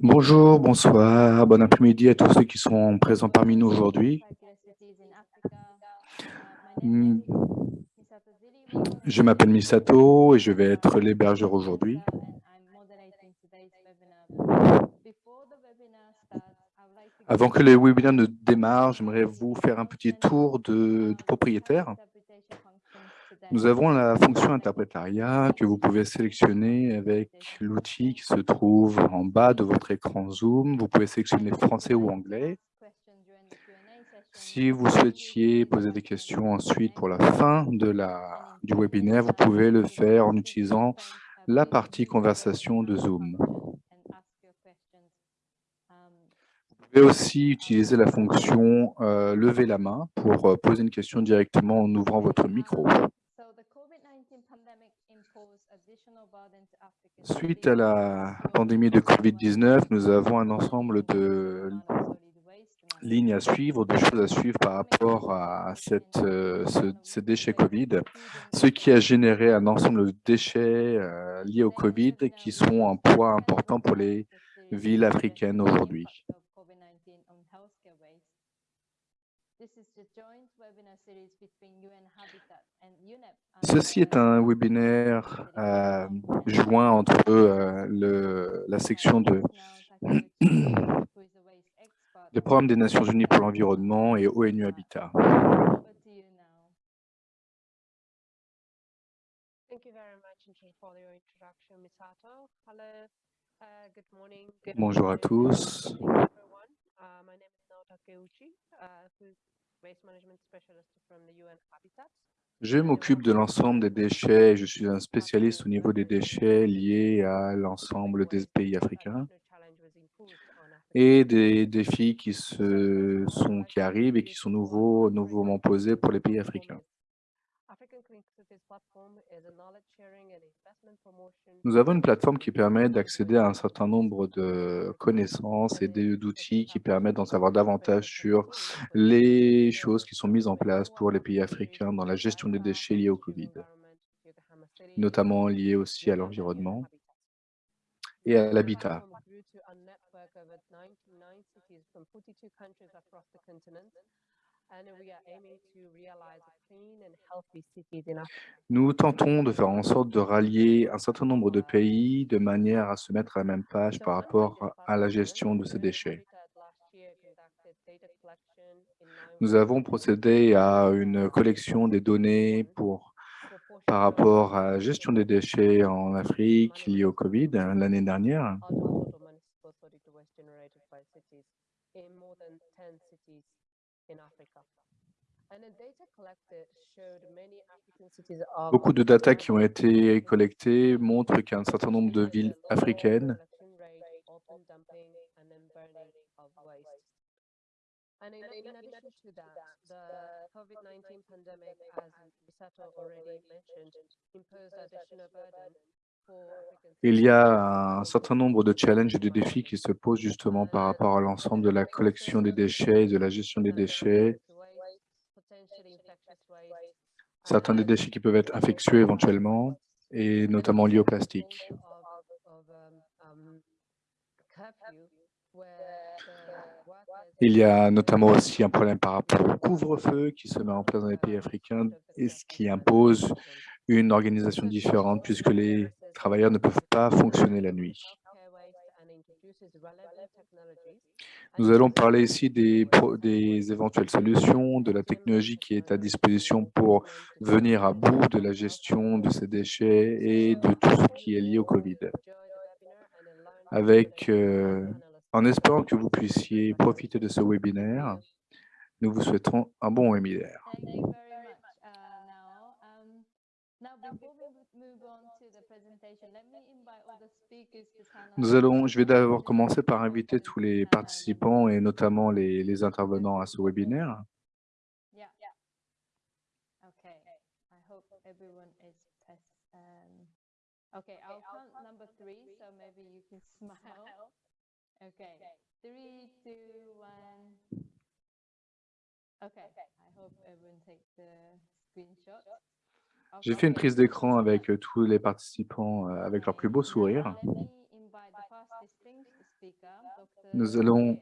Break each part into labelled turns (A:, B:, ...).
A: Bonjour, bonsoir, bon après-midi à tous ceux qui sont présents parmi nous aujourd'hui. Je m'appelle Misato et je vais être l'hébergeur aujourd'hui. Avant que le webinaire ne démarre, j'aimerais vous faire un petit tour du propriétaire. Nous avons la fonction interprétariat que vous pouvez sélectionner avec l'outil qui se trouve en bas de votre écran Zoom. Vous pouvez sélectionner français ou anglais. Si vous souhaitiez poser des questions ensuite pour la fin du webinaire, vous pouvez le faire en utilisant la partie conversation de Zoom. Vous pouvez aussi utiliser la fonction euh, lever la main pour euh, poser une question directement en ouvrant votre micro. Suite à la pandémie de COVID-19, nous avons un ensemble de lignes à suivre, de choses à suivre par rapport à cette, euh, ce, ces déchets Covid, ce qui a généré un ensemble de déchets euh, liés au Covid qui sont un poids important pour les villes africaines aujourd'hui. Ceci est un webinaire euh, joint entre euh, le, la section de le programme des Nations Unies pour l'environnement et ONU Habitat. Bonjour à tous. Je m'occupe de l'ensemble des déchets. Je suis un spécialiste au niveau des déchets liés à l'ensemble des pays africains et des défis qui, se sont, qui arrivent et qui sont nouveaux, nouveaument posés pour les pays africains. Nous avons une plateforme qui permet d'accéder à un certain nombre de connaissances et d'outils qui permettent d'en savoir davantage sur les choses qui sont mises en place pour les pays africains dans la gestion des déchets liés au Covid, notamment liés aussi à l'environnement et à l'habitat. Nous tentons de faire en sorte de rallier un certain nombre de pays de manière à se mettre à la même page par rapport à la gestion de ces déchets. Nous avons procédé à une collection des données pour, par rapport à la gestion des déchets en Afrique liés au Covid l'année dernière. Beaucoup de data qui ont été collectées montrent qu'un certain nombre de villes africaines il y a un certain nombre de challenges et de défis qui se posent justement par rapport à l'ensemble de la collection des déchets, de la gestion des déchets, certains des déchets qui peuvent être infectieux éventuellement, et notamment liés au plastique. Il y a notamment aussi un problème par rapport au couvre-feu qui se met en place dans les pays africains et ce qui impose une organisation différente puisque les travailleurs ne peuvent pas fonctionner la nuit. Nous allons parler ici des, éventuelles solutions, de la technologie qui est à disposition pour venir à bout de la gestion de ces déchets et de tout ce qui est lié au Covid. Avec, euh, en espérant que vous puissiez profiter de ce webinaire, nous vous souhaiterons un bon webinaire. Nous allons, je vais d'abord commencer par inviter tous les participants et notamment les, les intervenants à ce webinaire. J'ai fait une prise d'écran avec euh, tous les participants euh, avec leur plus beau sourire. Nous allons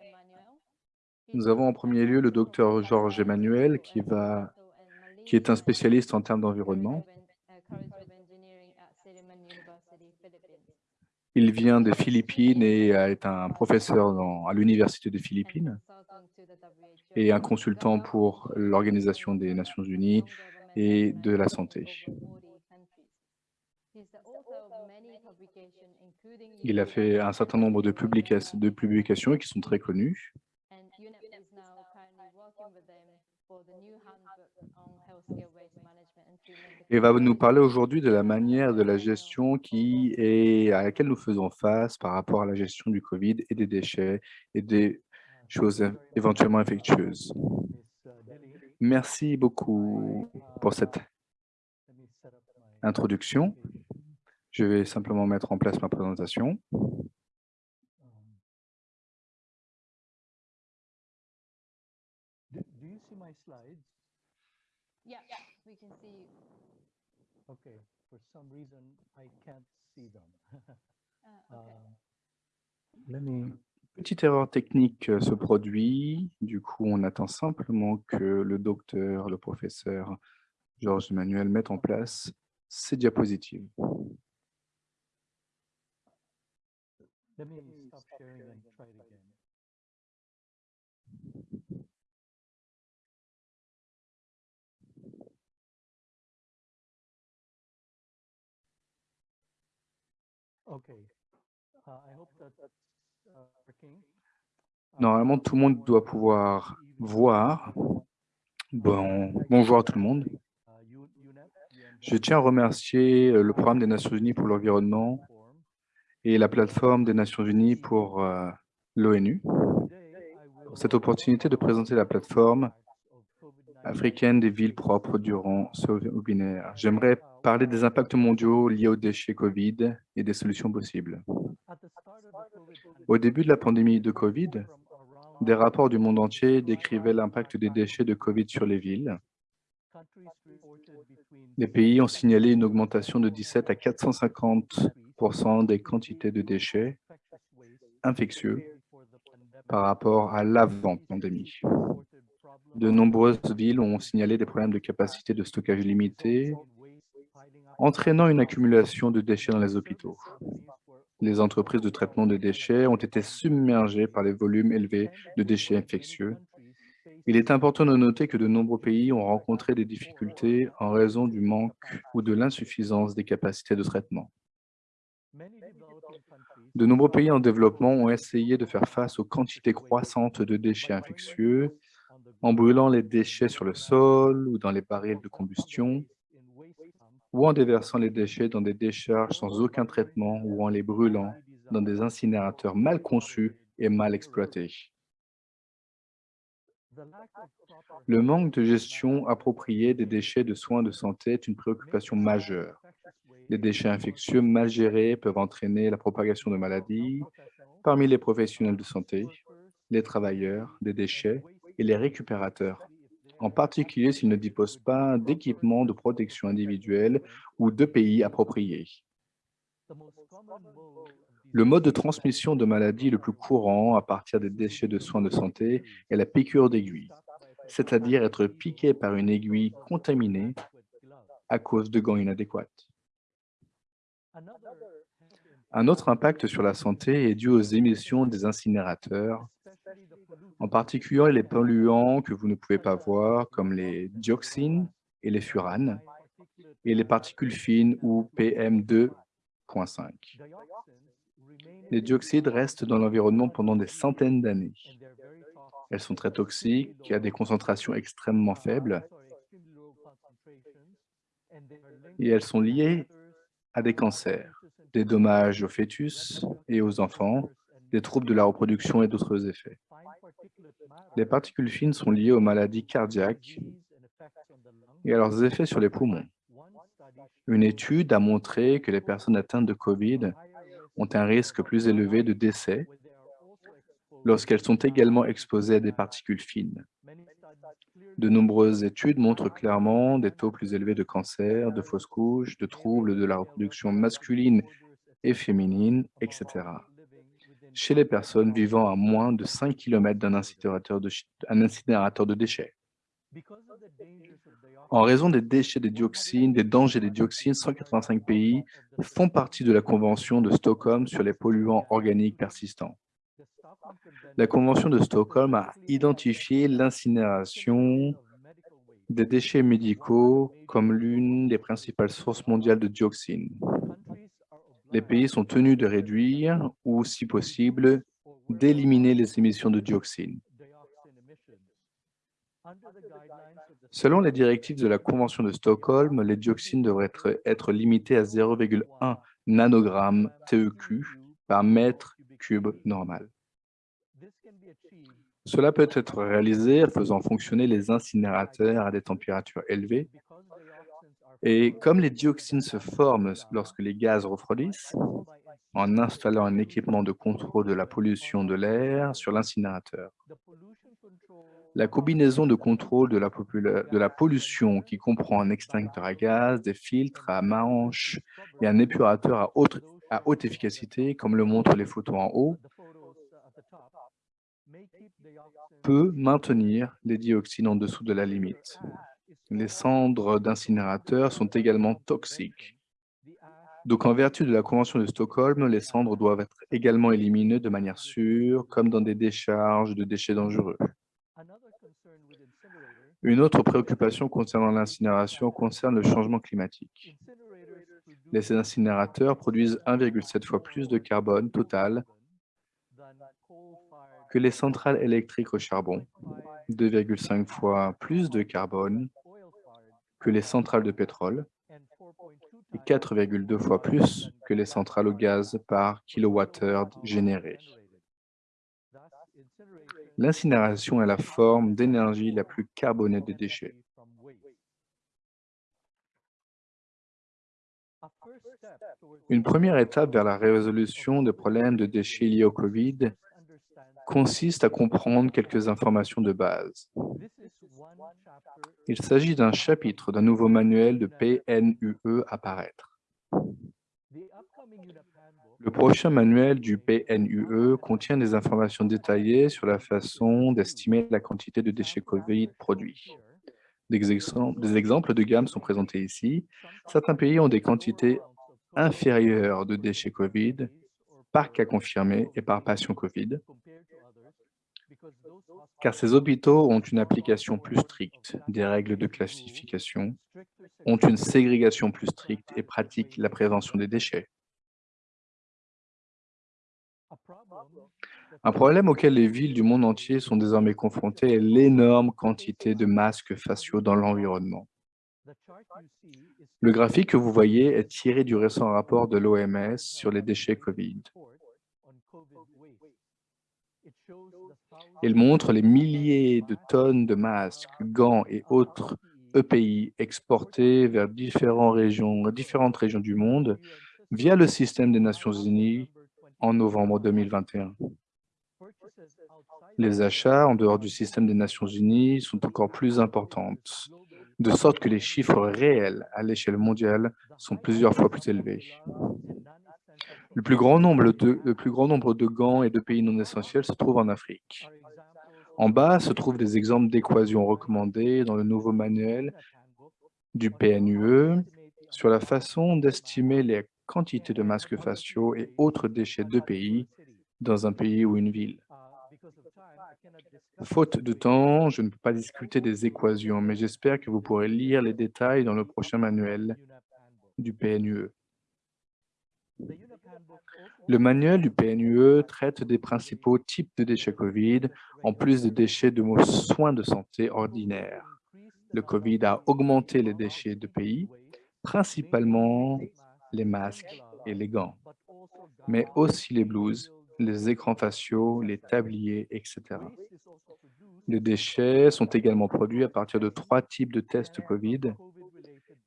A: nous avons en premier lieu le docteur Georges Emmanuel qui, va, qui est un spécialiste en termes d'environnement. Il vient des Philippines et est un professeur à l'Université des Philippines et un consultant pour l'Organisation des Nations Unies et de la santé. Il a fait un certain nombre de, de publications qui sont très connues. Et va nous parler aujourd'hui de la manière de la gestion qui est, à laquelle nous faisons face par rapport à la gestion du Covid et des déchets et des choses éventuellement infectieuses. Merci beaucoup pour cette introduction. Je vais simplement mettre en place ma présentation. Petite erreur technique euh, se produit. Du coup, on attend simplement que le docteur, le professeur Georges Emmanuel mette en place ces diapositives. Normalement, tout le monde doit pouvoir voir. Bon, bonjour à tout le monde. Je tiens à remercier euh, le programme des Nations Unies pour l'environnement et la plateforme des Nations Unies pour euh, l'ONU pour cette opportunité de présenter la plateforme africaine des villes propres durant ce webinaire. J'aimerais parler des impacts mondiaux liés aux déchets COVID et des solutions possibles. Au début de la pandémie de COVID, des rapports du monde entier décrivaient l'impact des déchets de COVID sur les villes. Les pays ont signalé une augmentation de 17 à 450% des quantités de déchets infectieux par rapport à l'avant-pandémie. De nombreuses villes ont signalé des problèmes de capacité de stockage limitée, entraînant une accumulation de déchets dans les hôpitaux. Les entreprises de traitement des déchets ont été submergées par les volumes élevés de déchets infectieux. Il est important de noter que de nombreux pays ont rencontré des difficultés en raison du manque ou de l'insuffisance des capacités de traitement. De nombreux pays en développement ont essayé de faire face aux quantités croissantes de déchets infectieux en brûlant les déchets sur le sol ou dans les barils de combustion, ou en déversant les déchets dans des décharges sans aucun traitement ou en les brûlant dans des incinérateurs mal conçus et mal exploités. Le manque de gestion appropriée des déchets de soins de santé est une préoccupation majeure. Les déchets infectieux mal gérés peuvent entraîner la propagation de maladies parmi les professionnels de santé, les travailleurs des déchets et les récupérateurs, en particulier s'ils ne disposent pas d'équipements de protection individuelle ou de pays appropriés. Le mode de transmission de maladies le plus courant à partir des déchets de soins de santé est la piqûre d'aiguille, c'est-à-dire être piqué par une aiguille contaminée à cause de gants inadéquats. Un autre impact sur la santé est dû aux émissions des incinérateurs, en particulier les polluants que vous ne pouvez pas voir, comme les dioxines et les furanes, et les particules fines ou PM2.5. Les dioxydes restent dans l'environnement pendant des centaines d'années. Elles sont très toxiques, à des concentrations extrêmement faibles, et elles sont liées à des cancers, des dommages aux fœtus et aux enfants, des troubles de la reproduction et d'autres effets. Les particules fines sont liées aux maladies cardiaques et à leurs effets sur les poumons. Une étude a montré que les personnes atteintes de COVID ont un risque plus élevé de décès lorsqu'elles sont également exposées à des particules fines. De nombreuses études montrent clairement des taux plus élevés de cancer, de fausses couches, de troubles de la reproduction masculine et féminine, etc. chez les personnes vivant à moins de 5 km d'un incinérateur, incinérateur de déchets. En raison des déchets des dioxines, des dangers des dioxines, 185 pays font partie de la Convention de Stockholm sur les polluants organiques persistants. La Convention de Stockholm a identifié l'incinération des déchets médicaux comme l'une des principales sources mondiales de dioxines. Les pays sont tenus de réduire ou, si possible, d'éliminer les émissions de dioxines. Selon les directives de la Convention de Stockholm, les dioxines devraient être, limités à 0,1 nanogramme TEQ par mètre cube normal. Cela peut être réalisé en faisant fonctionner les incinérateurs à des températures élevées. Et comme les dioxines se forment lorsque les gaz refroidissent, en installant un équipement de contrôle de la pollution de l'air sur l'incinérateur. La combinaison de contrôle de la, pollution qui comprend un extincteur à gaz, des filtres à manches et un épurateur à haute efficacité, comme le montrent les photos en haut, peut maintenir les dioxines en dessous de la limite. Les cendres d'incinérateurs sont également toxiques. Donc, en vertu de la Convention de Stockholm, les cendres doivent être également éliminées de manière sûre, comme dans des décharges de déchets dangereux. Une autre préoccupation concernant l'incinération concerne le changement climatique. Les incinérateurs produisent 1,7 fois plus de carbone total que les centrales électriques au charbon, 2,5 fois plus de carbone que les centrales de pétrole et 4,2 fois plus que les centrales au gaz par kilowattheure généré. L'incinération est la forme d'énergie la plus carbonée des déchets. Une première étape vers la résolution des problèmes de déchets liés au COVID consiste à comprendre quelques informations de base. Il s'agit d'un chapitre d'un nouveau manuel de PNUE à paraître. Le prochain manuel du PNUE contient des informations détaillées sur la façon d'estimer la quantité de déchets COVID produits. Des exemples de gamme sont présentés ici. Certains pays ont des quantités inférieures de déchets COVID par cas confirmé et par patient COVID, car ces hôpitaux ont une application plus stricte des règles de classification, ont une ségrégation plus stricte et pratiquent la prévention des déchets. Un problème auquel les villes du monde entier sont désormais confrontées est l'énorme quantité de masques faciaux dans l'environnement. Le graphique que vous voyez est tiré du récent rapport de l'OMS sur les déchets COVID. Il montre les milliers de tonnes de masques, gants et autres EPI exportés vers différentes régions, du monde via le système des Nations Unies en novembre 2021. Les achats en dehors du système des Nations Unies sont encore plus importantes, de sorte que les chiffres réels à l'échelle mondiale sont plusieurs fois plus élevés. Le plus, grand nombre de, gants et de pays non essentiels se trouve en Afrique. En bas se trouvent des exemples d'équations recommandées dans le nouveau manuel du PNUE sur la façon d'estimer les quantités de masques faciaux et autres déchets de pays dans un pays ou une ville. Faute de temps, je ne peux pas discuter des équations, mais j'espère que vous pourrez lire les détails dans le prochain manuel du PNUE. Le manuel du PNUE traite des principaux types de déchets COVID, en plus des déchets de soins de santé ordinaires. Le COVID a augmenté les déchets de pays, principalement les masques et les gants, mais aussi les blouses, les écrans faciaux, les tabliers, etc. Les déchets sont également produits à partir de trois types de tests COVID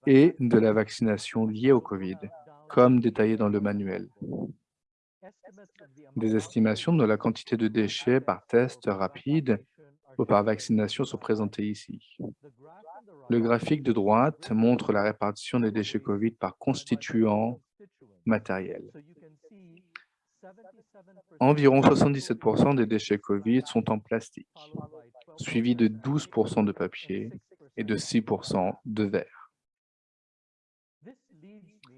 A: et de la vaccination liée au COVID comme détaillé dans le manuel. Des estimations de la quantité de déchets par test rapide ou par vaccination sont présentés ici. Le graphique de droite montre la répartition des déchets COVID par constituants matériels. Environ 77% des déchets COVID sont en plastique, suivi de 12% de papier et de 6% de verre.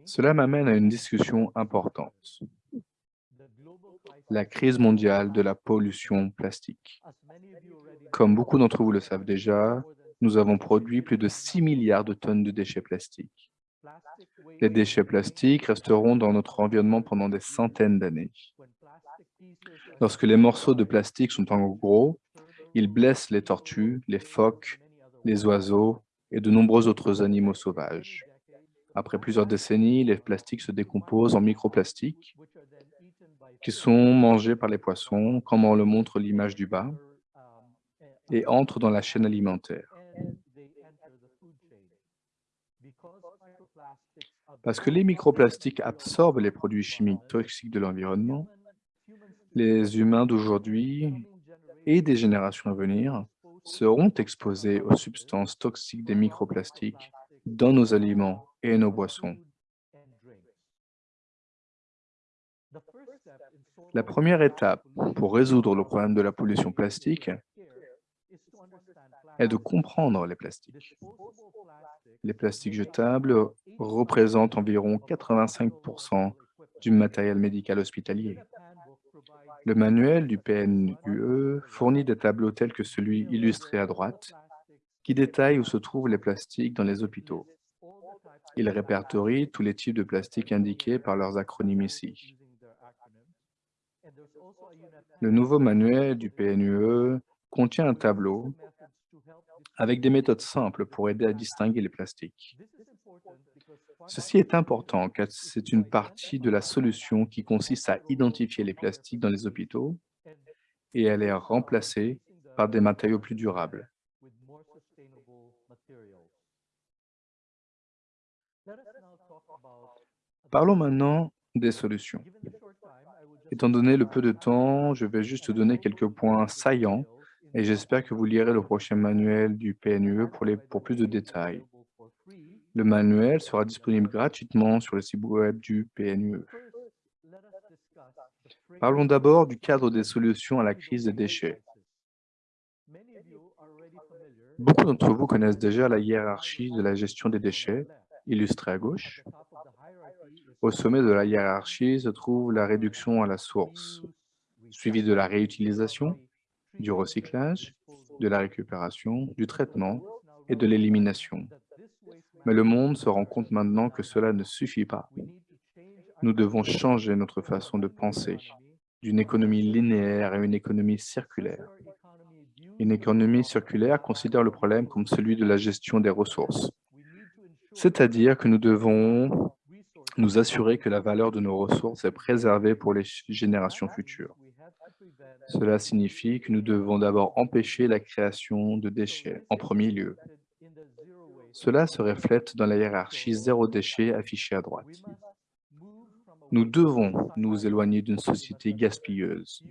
A: Cela m'amène à une discussion importante. La crise mondiale de la pollution plastique. Comme beaucoup d'entre vous le savent déjà, nous avons produit plus de 6 milliards de tonnes de déchets plastiques. Les déchets plastiques resteront dans notre environnement pendant des centaines d'années. Lorsque les morceaux de plastique sont en gros, ils blessent les tortues, les phoques, les oiseaux et de nombreux autres animaux sauvages. Après plusieurs décennies, les plastiques se décomposent en microplastiques qui sont mangés par les poissons, comme on le montre l'image du bas, et entrent dans la chaîne alimentaire. Parce que les microplastiques absorbent les produits chimiques toxiques de l'environnement, les humains d'aujourd'hui et des générations à venir seront exposés aux substances toxiques des microplastiques dans nos aliments nos boissons. La première étape pour résoudre le problème de la pollution plastique est de comprendre les plastiques. Les plastiques jetables représentent environ 85% du matériel médical hospitalier. Le manuel du PNUE fournit des tableaux tels que celui illustré à droite, qui détaille où se trouvent les plastiques dans les hôpitaux. Il répertorie tous les types de plastiques indiqués par leurs acronymes ici. Le nouveau manuel du PNUE contient un tableau avec des méthodes simples pour aider à distinguer les plastiques. Ceci est important car c'est une partie de la solution qui consiste à identifier les plastiques dans les hôpitaux et à les remplacer par des matériaux plus durables. Parlons maintenant des solutions. Étant donné le peu de temps, je vais juste donner quelques points saillants et j'espère que vous lirez le prochain manuel du PNUE pour, plus de détails. Le manuel sera disponible gratuitement sur le site web du PNUE. Parlons d'abord du cadre des solutions à la crise des déchets. Beaucoup d'entre vous connaissent déjà la hiérarchie de la gestion des déchets, illustrée à gauche. Au sommet de la hiérarchie se trouve la réduction à la source, suivie de la réutilisation, du recyclage, de la récupération, du traitement et de l'élimination. Mais le monde se rend compte maintenant que cela ne suffit pas. Nous devons changer notre façon de penser d'une économie linéaire à une économie circulaire. Une économie circulaire considère le problème comme celui de la gestion des ressources. C'est-à-dire que nous devons nous assurer que la valeur de nos ressources est préservée pour les générations futures. Cela signifie que nous devons d'abord empêcher la création de déchets en premier lieu. Cela se reflète dans la hiérarchie zéro déchet affichée à droite. Nous devons nous éloigner d'une société gaspilleuse,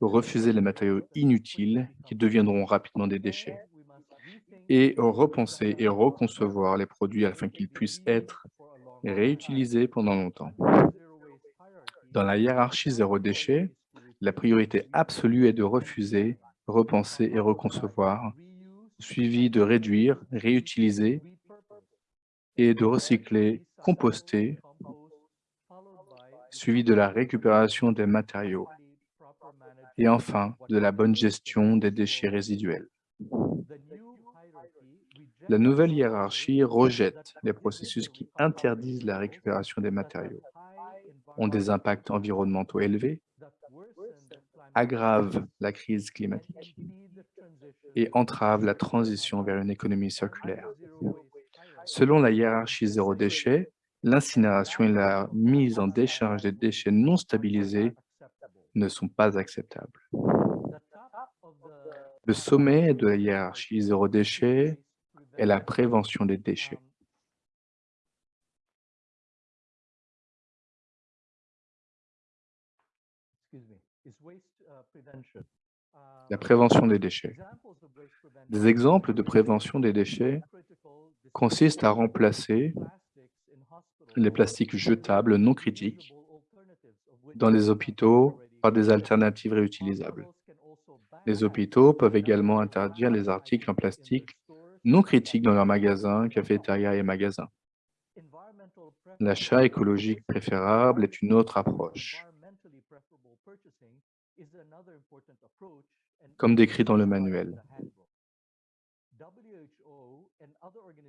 A: refuser les matériaux inutiles qui deviendront rapidement des déchets, et repenser et reconcevoir les produits afin qu'ils puissent être réutilisés pendant longtemps. Dans la hiérarchie zéro déchet, la priorité absolue est de refuser, repenser et reconcevoir, suivi de réduire, réutiliser et de recycler, composter, suivi de la récupération des matériaux et enfin de la bonne gestion des déchets résiduels. La nouvelle hiérarchie rejette les processus qui interdisent la récupération des matériaux, ont des impacts environnementaux élevés aggrave la crise climatique et entrave la transition vers une économie circulaire. Selon la hiérarchie zéro déchet, l'incinération et la mise en décharge des déchets non stabilisés ne sont pas acceptables. Le sommet de la hiérarchie zéro déchet est la prévention des déchets. La prévention des déchets. Des exemples de prévention des déchets consistent à remplacer les plastiques jetables non critiques dans les hôpitaux par des alternatives réutilisables. Les hôpitaux peuvent également interdire les articles en plastique non critiques dans leurs magasins, cafétérias et magasins. L'achat écologique préférable est une autre approche, comme décrit dans le manuel.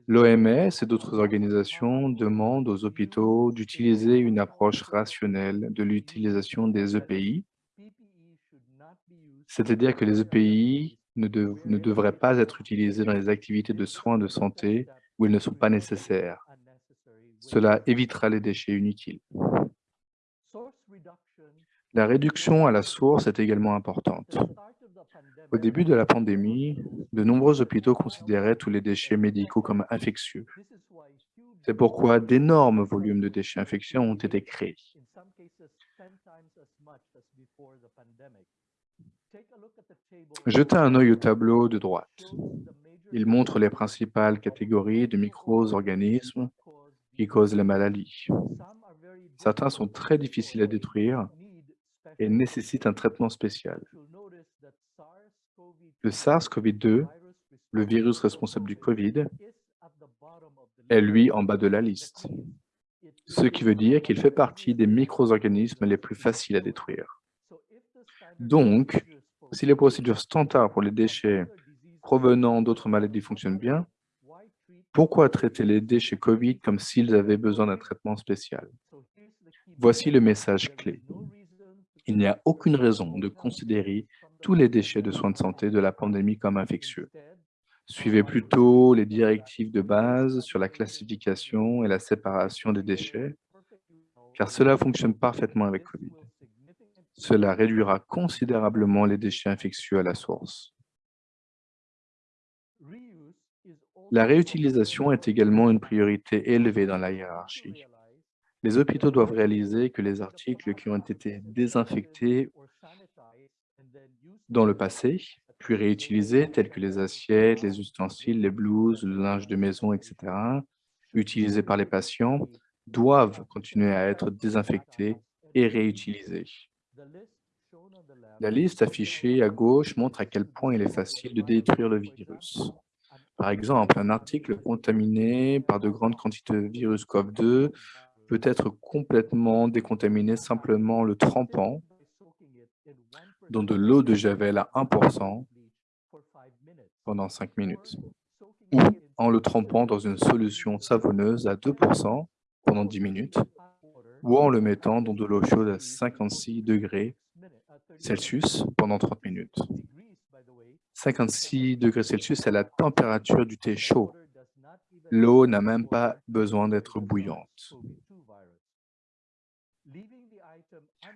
A: L'OMS et d'autres organisations demandent aux hôpitaux d'utiliser une approche rationnelle de l'utilisation des EPI, c'est-à-dire que les EPI ne, devraient pas être utilisés dans les activités de soins de santé où ils ne sont pas nécessaires. Cela évitera les déchets inutiles. La réduction à la source est également importante. Au début de la pandémie, de nombreux hôpitaux considéraient tous les déchets médicaux comme infectieux. C'est pourquoi d'énormes volumes de déchets infectieux ont été créés. Jetez un œil au tableau de droite. Il montre les principales catégories de micro-organismes qui causent la maladie. Certains sont très difficiles à détruire et nécessitent un traitement spécial. Le SARS-CoV-2, le virus responsable du COVID, est lui en bas de la liste, ce qui veut dire qu'il fait partie des micro-organismes les plus faciles à détruire. Donc, si les procédures standards pour les déchets provenant d'autres maladies fonctionnent bien, pourquoi traiter les déchets COVID comme s'ils avaient besoin d'un traitement spécial? Voici le message clé. Il n'y a aucune raison de considérer tous les déchets de soins de santé de la pandémie comme infectieux. Suivez plutôt les directives de base sur la classification et la séparation des déchets, car cela fonctionne parfaitement avec COVID. Cela réduira considérablement les déchets infectieux à la source. La réutilisation est également une priorité élevée dans la hiérarchie. Les hôpitaux doivent réaliser que les articles qui ont été désinfectés dans le passé, puis réutilisés, tels que les assiettes, les ustensiles, les blouses, le linge de maison, etc., utilisés par les patients, doivent continuer à être désinfectés et réutilisés. La liste affichée à gauche montre à quel point il est facile de détruire le virus. Par exemple, un article contaminé par de grandes quantités de virus COV2 peut être complètement décontaminé simplement le trempant dans de l'eau de javel à 1% pendant 5 minutes, ou en le trempant dans une solution savonneuse à 2% pendant 10 minutes, ou en le mettant dans de l'eau chaude à 56 degrés Celsius pendant 30 minutes. 56 degrés Celsius, c'est la température du thé chaud. L'eau n'a même pas besoin d'être bouillante.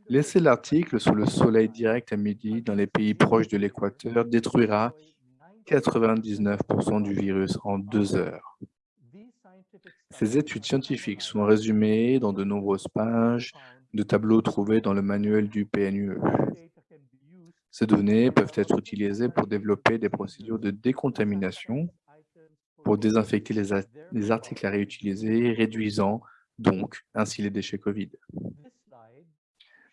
A: Laisser l'article sous le soleil direct à midi dans les pays proches de l'équateur détruira 99% du virus en deux heures. Ces études scientifiques sont résumées dans de nombreuses pages de tableaux trouvés dans le manuel du PNUE. Ces données peuvent être utilisées pour développer des procédures de décontamination pour désinfecter les, les articles à réutiliser, réduisant donc ainsi les déchets COVID.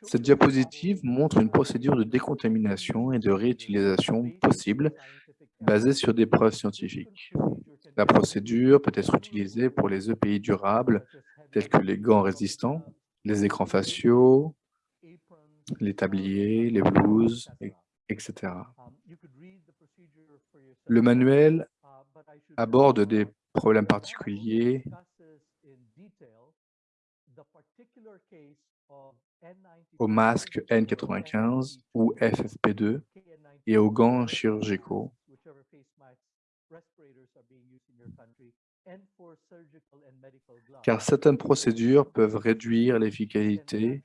A: Cette diapositive montre une procédure de décontamination et de réutilisation possible basée sur des preuves scientifiques. La procédure peut être utilisée pour les EPI durables tels que les gants résistants, les écrans faciaux, les tabliers, les blouses, etc. Le manuel aborde des problèmes particuliers aux masques N95 ou FFP2 et aux gants chirurgicaux. Car certaines procédures peuvent réduire l'efficacité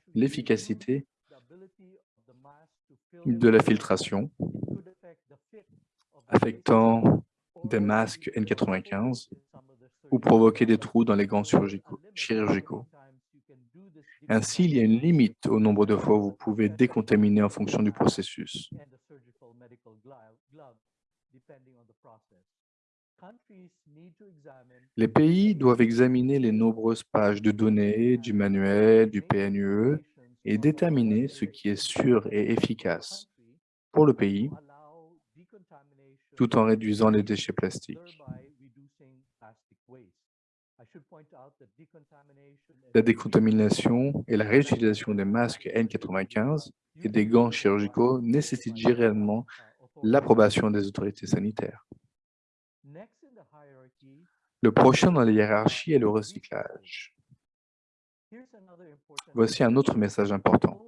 A: de la filtration, affectant des masques N95 ou provoquer des trous dans les gants chirurgicaux. Ainsi, il y a une limite au nombre de fois où vous pouvez décontaminer en fonction du processus. Les pays doivent examiner les nombreuses pages de données du manuel, du PNUE et déterminer ce qui est sûr et efficace pour le pays tout en réduisant les déchets plastiques. La décontamination et la réutilisation des masques N95 et des gants chirurgicaux nécessitent réellement l'approbation des autorités sanitaires. Le prochain dans la hiérarchie est le recyclage. Voici un autre message important.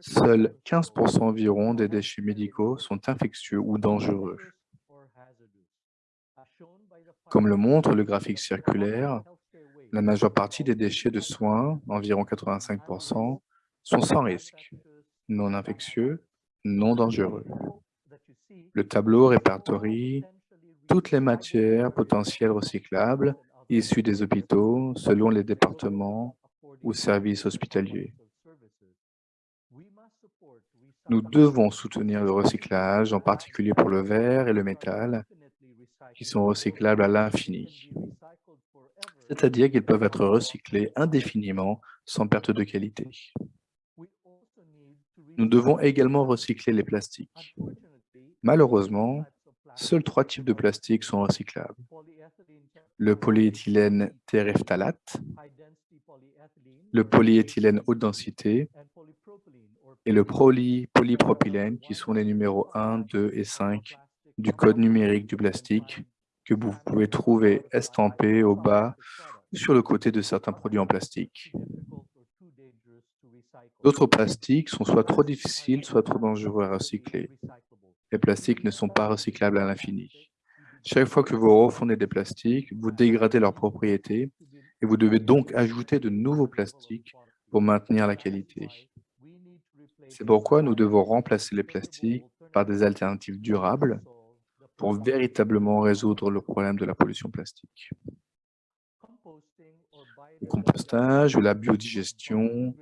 A: Seuls 15% environ des déchets médicaux sont infectieux ou dangereux. Comme le montre le graphique circulaire, la majeure partie des déchets de soins, environ 85%, sont sans risque, non infectieux, non dangereux. Le tableau répertorie toutes les matières potentielles recyclables issues des hôpitaux selon les départements ou services hospitaliers. Nous devons soutenir le recyclage, en particulier pour le verre et le métal, qui sont recyclables à l'infini. C'est-à-dire qu'ils peuvent être recyclés indéfiniment sans perte de qualité. Nous devons également recycler les plastiques. Malheureusement, seuls trois types de plastiques sont recyclables. Le polyéthylène terephthalate, le polyéthylène haute densité et le polypropylène qui sont les numéros 1, 2 et 5 du code numérique du plastique que vous pouvez trouver estampé au bas sur le côté de certains produits en plastique. D'autres plastiques sont soit trop difficiles, soit trop dangereux à recycler. Les plastiques ne sont pas recyclables à l'infini. Chaque fois que vous refondez des plastiques, vous dégradez leurs propriétés et vous devez donc ajouter de nouveaux plastiques pour maintenir la qualité. C'est pourquoi nous devons remplacer les plastiques par des alternatives durables pour véritablement résoudre le problème de la pollution plastique. Le compostage ou la biodigestion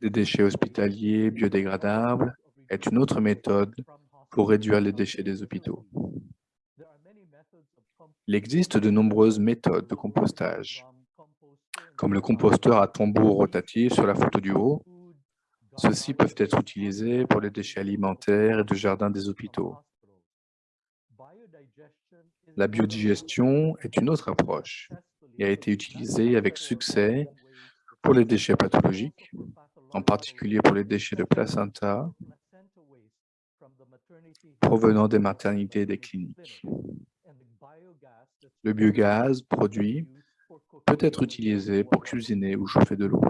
A: des déchets hospitaliers biodégradables est une autre méthode pour réduire les déchets des hôpitaux. Il existe de nombreuses méthodes de compostage, comme le composteur à tambour rotatif sur la photo du haut. Ceux-ci peuvent être utilisés pour les déchets alimentaires et de jardin des hôpitaux. La biodigestion est une autre approche et a été utilisée avec succès pour les déchets pathologiques, en particulier pour les déchets de placenta provenant des maternités et des cliniques. Le biogaz produit peut être utilisé pour cuisiner ou chauffer de l'eau.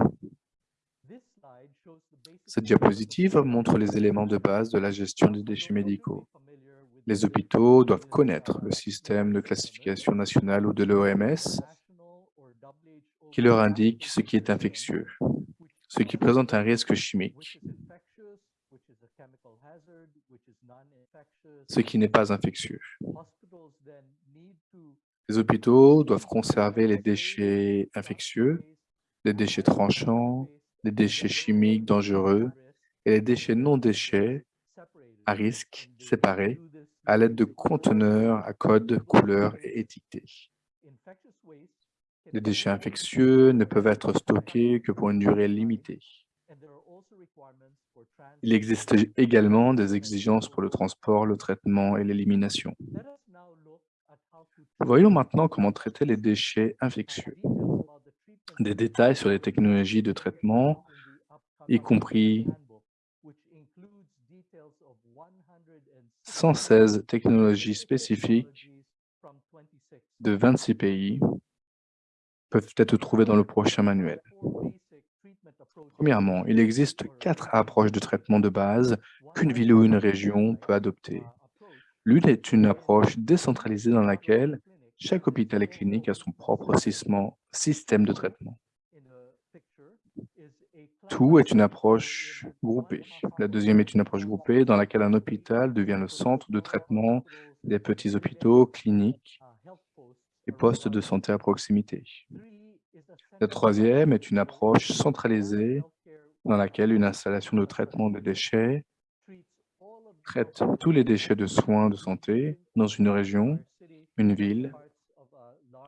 A: Cette diapositive montre les éléments de base de la gestion des déchets médicaux. Les hôpitaux doivent connaître le système de classification nationale ou de l'OMS qui leur indique ce qui est infectieux, ce qui présente un risque chimique, ce qui n'est pas infectieux. Les hôpitaux doivent conserver les déchets infectieux, les déchets tranchants, les déchets chimiques dangereux et les déchets non déchets à risque séparés à l'aide de conteneurs à code, couleur et étiquetés. Les déchets infectieux ne peuvent être stockés que pour une durée limitée. Il existe également des exigences pour le transport, le traitement et l'élimination. Voyons maintenant comment traiter les déchets infectieux. Des détails sur les technologies de traitement, y compris 116 technologies spécifiques de 26 pays peuvent être trouvées dans le prochain manuel. Premièrement, il existe quatre approches de traitement de base qu'une ville ou une région peut adopter. L'une est une approche décentralisée dans laquelle chaque hôpital et clinique a son propre système de traitement. Tout est une approche groupée. La deuxième est une approche groupée dans laquelle un hôpital devient le centre de traitement des petits hôpitaux, cliniques et postes de santé à proximité. La troisième est une approche centralisée dans laquelle une installation de traitement de déchets traite tous les déchets de soins de santé dans une région, une ville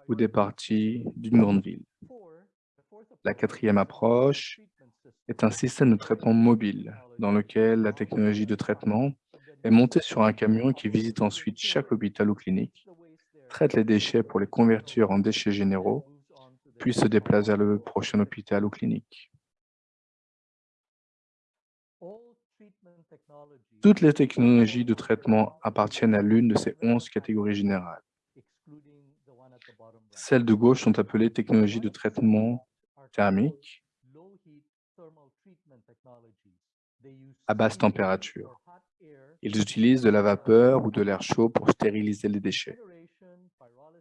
A: ou des parties d'une grande ville. La quatrième approche est un système de traitement mobile dans lequel la technologie de traitement est montée sur un camion qui visite ensuite chaque hôpital ou clinique, traite les déchets pour les convertir en déchets généraux, puis se déplace vers le prochain hôpital ou clinique. Toutes les technologies de traitement appartiennent à l'une de ces onze catégories générales. Celles de gauche sont appelées technologies de traitement thermique à basse température. Ils utilisent de la vapeur ou de l'air chaud pour stériliser les déchets.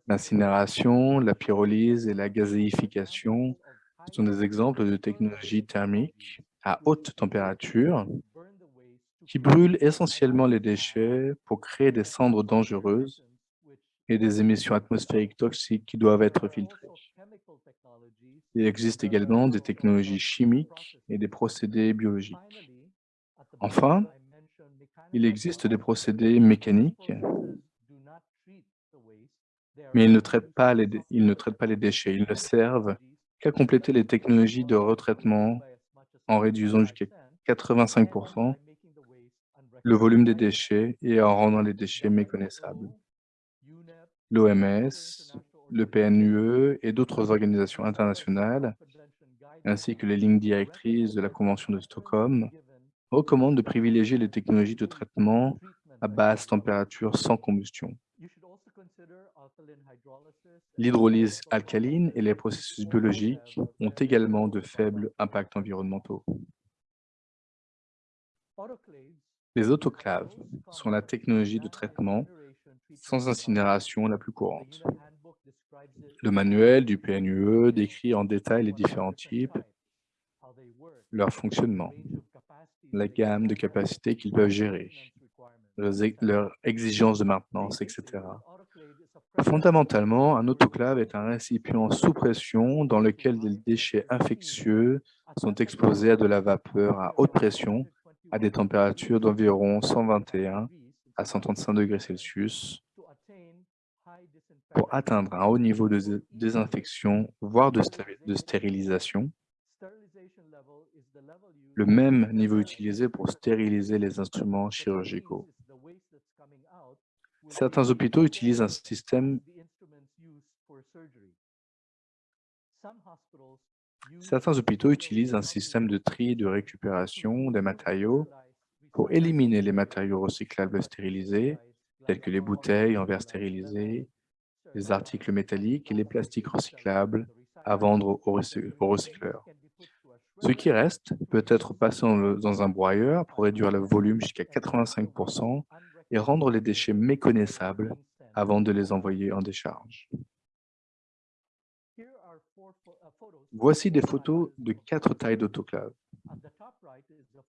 A: L'incinération, la pyrolyse et la gazéification sont des exemples de technologies thermiques à haute température qui brûlent essentiellement les déchets pour créer des cendres dangereuses et des émissions atmosphériques toxiques qui doivent être filtrées. Il existe également des technologies chimiques et des procédés biologiques. Enfin, il existe des procédés mécaniques, mais ils ne traitent pas les, déchets. Ils ne servent qu'à compléter les technologies de retraitement en réduisant jusqu'à 85% le volume des déchets et en rendant les déchets méconnaissables. L'OMS, le PNUE et d'autres organisations internationales, ainsi que les lignes directrices de la Convention de Stockholm, recommandent de privilégier les technologies de traitement à basse température sans combustion. L'hydrolyse alcaline et les processus biologiques ont également de faibles impacts environnementaux. Les autoclaves sont la technologie de traitement sans incinération la plus courante. Le manuel du PNUE décrit en détail les différents types, leur fonctionnement, la gamme de capacités qu'ils peuvent gérer, leurs exigences de maintenance, etc. Fondamentalement, un autoclave est un récipient sous pression dans lequel des déchets infectieux sont exposés à de la vapeur à haute pression à des températures d'environ 121 à 135 degrés Celsius pour atteindre un haut niveau de désinfection, voire de, de stérilisation, le même niveau utilisé pour stériliser les instruments chirurgicaux. Certains hôpitaux utilisent un système Certains hôpitaux utilisent un système de tri et de récupération des matériaux pour éliminer les matériaux recyclables stérilisés, tels que les bouteilles en verre stérilisé, les articles métalliques et les plastiques recyclables à vendre aux recycleurs. Ce qui reste peut être passé dans un broyeur pour réduire le volume jusqu'à 85 et rendre les déchets méconnaissables avant de les envoyer en décharge. Voici des photos de quatre tailles d'autoclaves.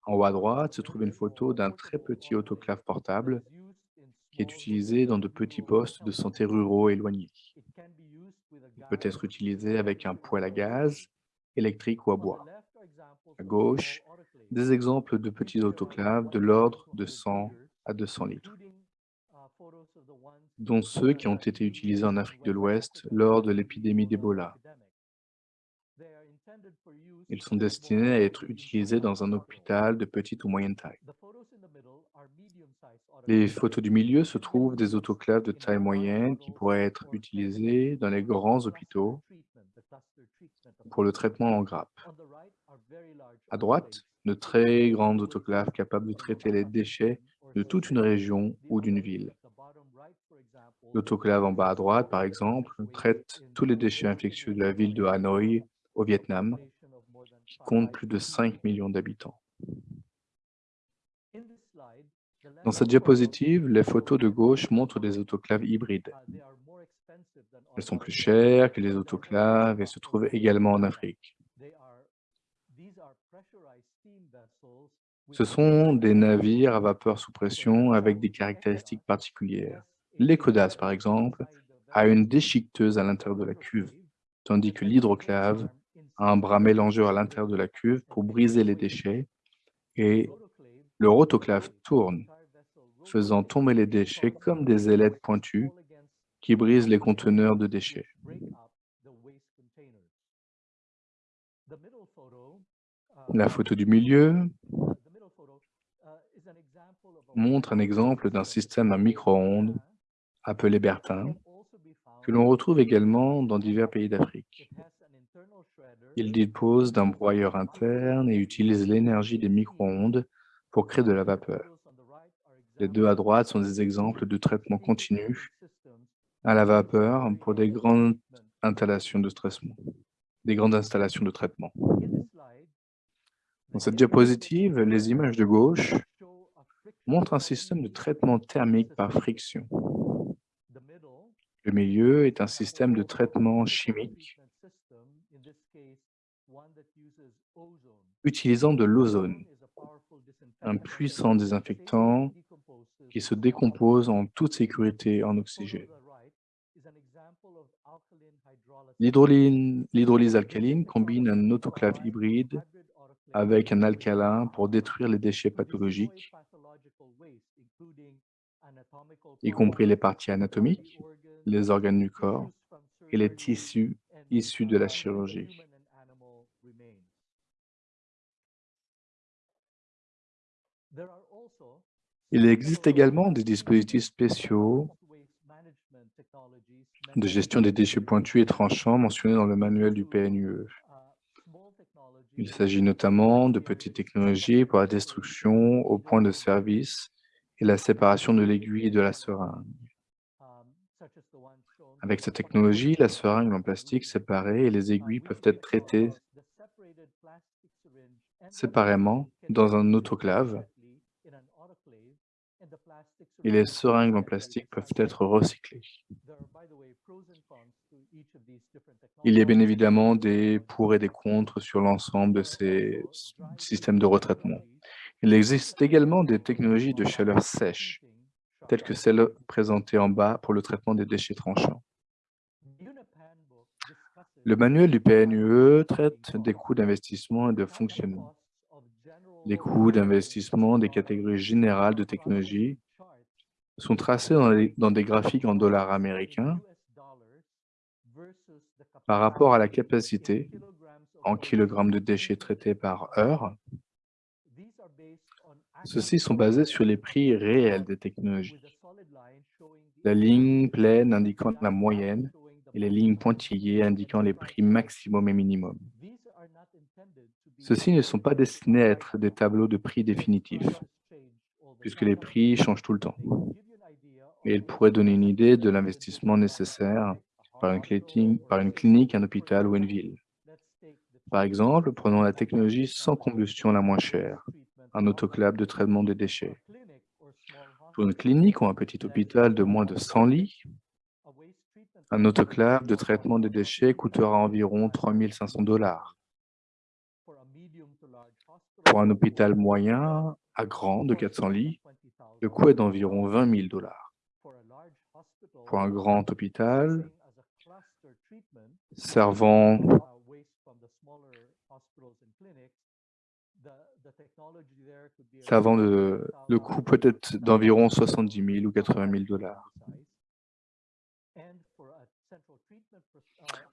A: En haut à droite se trouve une photo d'un très petit autoclave portable qui est utilisé dans de petits postes de santé ruraux éloignés. Il peut être utilisé avec un poêle à gaz, électrique ou à bois. À gauche, des exemples de petits autoclaves de l'ordre de 100 à 200 litres, dont ceux qui ont été utilisés en Afrique de l'Ouest lors de l'épidémie d'Ebola. Ils sont destinés à être utilisés dans un hôpital de petite ou moyenne taille. Les photos du milieu se trouvent des autoclaves de taille moyenne qui pourraient être utilisés dans les grands hôpitaux pour le traitement en grappe. À droite, de très grandes autoclaves capables de traiter les déchets de toute une région ou d'une ville. L'autoclave en bas à droite, par exemple, traite tous les déchets infectieux de la ville de Hanoï au Vietnam, qui compte plus de 5 millions d'habitants. Dans cette diapositive, les photos de gauche montrent des autoclaves hybrides. Elles sont plus chères que les autoclaves et se trouvent également en Afrique. Ce sont des navires à vapeur sous pression avec des caractéristiques particulières. L'Ecodas, par exemple, a une déchiqueteuse à l'intérieur de la cuve, tandis que l'hydroclave a un bras mélangeur à l'intérieur de la cuve pour briser les déchets et le rotoclave tourne, faisant tomber les déchets comme des ailettes pointues qui brise les conteneurs de déchets. La photo du milieu montre un exemple d'un système à micro-ondes appelé Bertin, que l'on retrouve également dans divers pays d'Afrique. Il dispose d'un broyeur interne et utilise l'énergie des micro-ondes pour créer de la vapeur. Les deux à droite sont des exemples de traitement continu à la vapeur pour des grandes installations de traitement. Des grandes installations de traitement. Dans cette diapositive, les images de gauche montrent un système de traitement thermique par friction. Le milieu est un système de traitement chimique utilisant de l'ozone, un puissant désinfectant qui se décompose en toute sécurité en oxygène. L'hydrolyse alcaline combine un autoclave hybride avec un alcalin pour détruire les déchets pathologiques, y compris les parties anatomiques, les organes du corps et les tissus issus de la chirurgie. Il existe également des dispositifs spéciaux de gestion des déchets pointus et tranchants mentionnés dans le manuel du PNUE. Il s'agit notamment de petites technologies pour la destruction au point de service et la séparation de l'aiguille et de la seringue. Avec cette technologie, la seringue en plastique séparée et les aiguilles peuvent être traitées séparément dans un autoclave et les seringues en plastique peuvent être recyclées. Il y a bien évidemment des pour et des contre sur l'ensemble de ces systèmes de retraitement. Il existe également des technologies de chaleur sèche, telles que celles présentées en bas pour le traitement des déchets tranchants. Le manuel du PNUE traite des coûts d'investissement et de fonctionnement. Les coûts d'investissement des catégories générales de technologies sont tracés dans, des graphiques en dollars américains par rapport à la capacité en kilogrammes de déchets traités par heure. Ceux-ci sont basés sur les prix réels des technologies. La ligne pleine indiquant la moyenne et les lignes pointillées indiquant les prix maximum et minimum. Ceux-ci ne sont pas destinés à être des tableaux de prix définitifs, puisque les prix changent tout le temps. Mais ils pourraient donner une idée de l'investissement nécessaire par une, clinique, par une clinique, un hôpital ou une ville. Par exemple, prenons la technologie sans combustion la moins chère, un autoclave de traitement des déchets. Pour une clinique ou un petit hôpital de moins de 100 lits, un autoclave de traitement des déchets coûtera environ 3 500 dollars. Pour un hôpital moyen à grand de 400 lits, le coût est d'environ 20 000 dollars. Pour un grand hôpital servant de, le coût peut être d'environ 70 000 ou 80 000 dollars.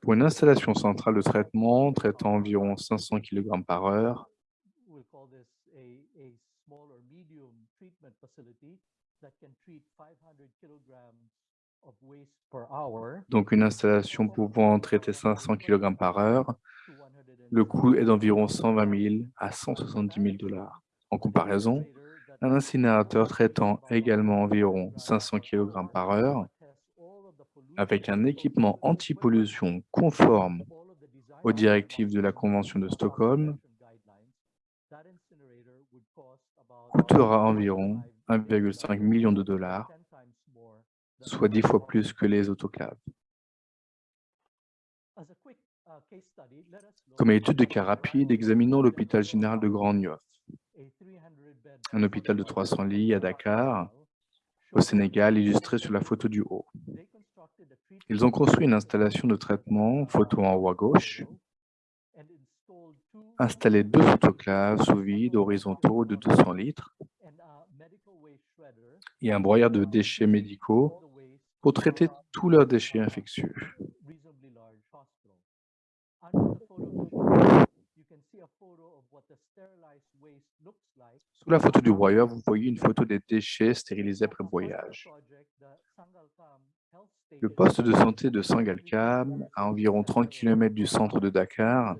A: Pour une installation centrale de traitement traitant environ 500 kg par heure, donc une installation pouvant traiter 500 kg par heure, le coût est d'environ 120 000 à 170 000 dollars. En comparaison, un incinérateur traitant également environ 500 kg par heure, avec un équipement anti-pollution conforme aux directives de la Convention de Stockholm, coûtera environ 1,5 million de dollars, soit dix fois plus que les autoclaves. Comme étude de cas rapide, examinons l'hôpital général de Grand Niof, un hôpital de 300 lits à Dakar, au Sénégal, illustré sur la photo du haut. Ils ont construit une installation de traitement, photo en haut à gauche, installé deux autoclaves sous vide horizontaux de 200 litres et un broyeur de déchets médicaux pour traiter tous leurs déchets infectieux. Sous la photo du broyeur, vous voyez une photo des déchets stérilisés après broyage. Le poste de santé de Sangalkam, à environ 30 km du centre de Dakar,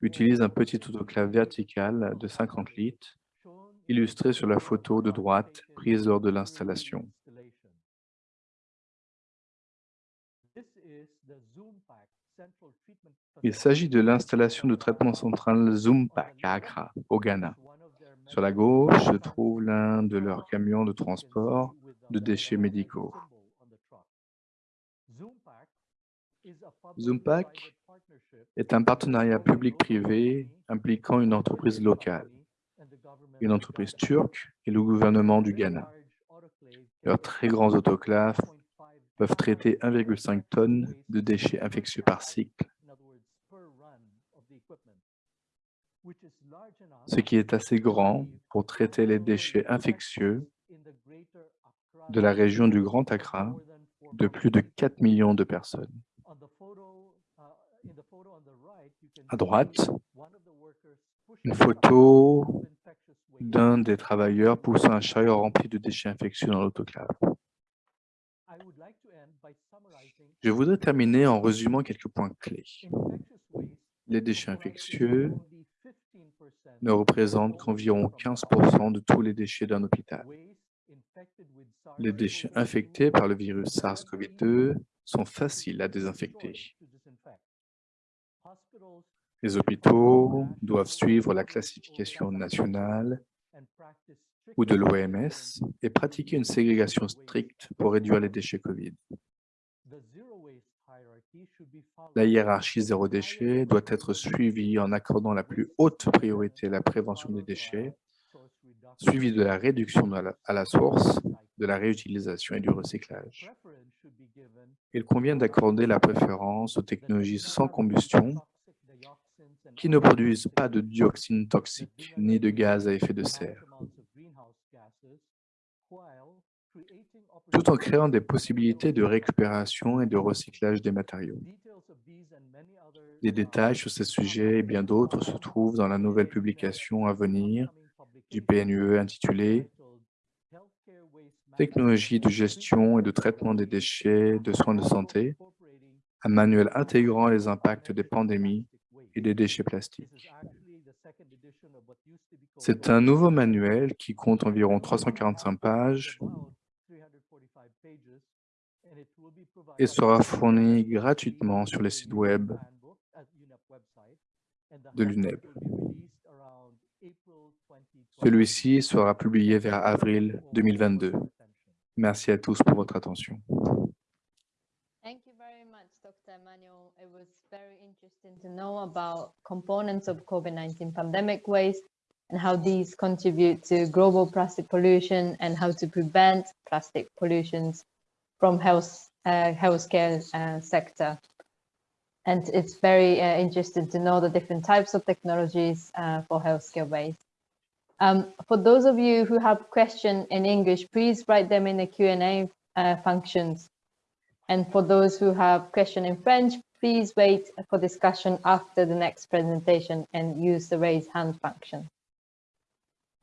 A: utilise un petit autoclave vertical de 50 litres, illustré sur la photo de droite prise lors de l'installation. Il s'agit de l'installation de traitement central Zoompak à Accra, au Ghana. Sur la gauche se trouve l'un de leurs camions de transport de déchets médicaux. Zoompak est un partenariat public-privé impliquant une entreprise locale, une entreprise turque et le gouvernement du Ghana. Leurs très grands autoclaves peuvent traiter 1,5 tonnes de déchets infectieux par cycle, ce qui est assez grand pour traiter les déchets infectieux de la région du Grand Accra de plus de 4 millions de personnes. À droite, une photo d'un des travailleurs poussant un chariot rempli de déchets infectieux dans l'autoclave. Je voudrais terminer en résumant quelques points clés. Les déchets infectieux ne représentent qu'environ 15% de tous les déchets d'un hôpital. Les déchets infectés par le virus SARS-CoV-2 sont faciles à désinfecter. Les hôpitaux doivent suivre la classification nationale ou de l'OMS et pratiquer une ségrégation stricte pour réduire les déchets COVID. La hiérarchie zéro déchet doit être suivie en accordant la plus haute priorité à la prévention des déchets, suivie de la réduction à la source, de la réutilisation et du recyclage. Il convient d'accorder la préférence aux technologies sans combustion qui ne produisent pas de dioxines toxiques ni de gaz à effet de serre, tout en créant des possibilités de récupération et de recyclage des matériaux. Des détails sur ces sujets et bien d'autres se trouvent dans la nouvelle publication à venir du PNUE intitulée « Technologie de gestion et de traitement des déchets de soins de santé », un manuel intégrant les impacts des pandémies et des déchets plastiques. C'est un nouveau manuel qui compte environ 345 pages et sera fourni gratuitement sur les sites web de l'UNEB. Celui-ci sera publié vers avril 2022. Merci à tous pour votre attention.
B: To know about components of COVID-19 pandemic waste and how these contribute to global plastic pollution and how to prevent plastic pollutions from health uh, healthcare uh, sector. And it's very uh, interesting to know the different types of technologies uh, for healthcare waste. Um, for those of you who have questions in English, please write them in the Q&A uh, functions. And for those who have questions in French, please wait for discussion after the next presentation and use the raise hand function.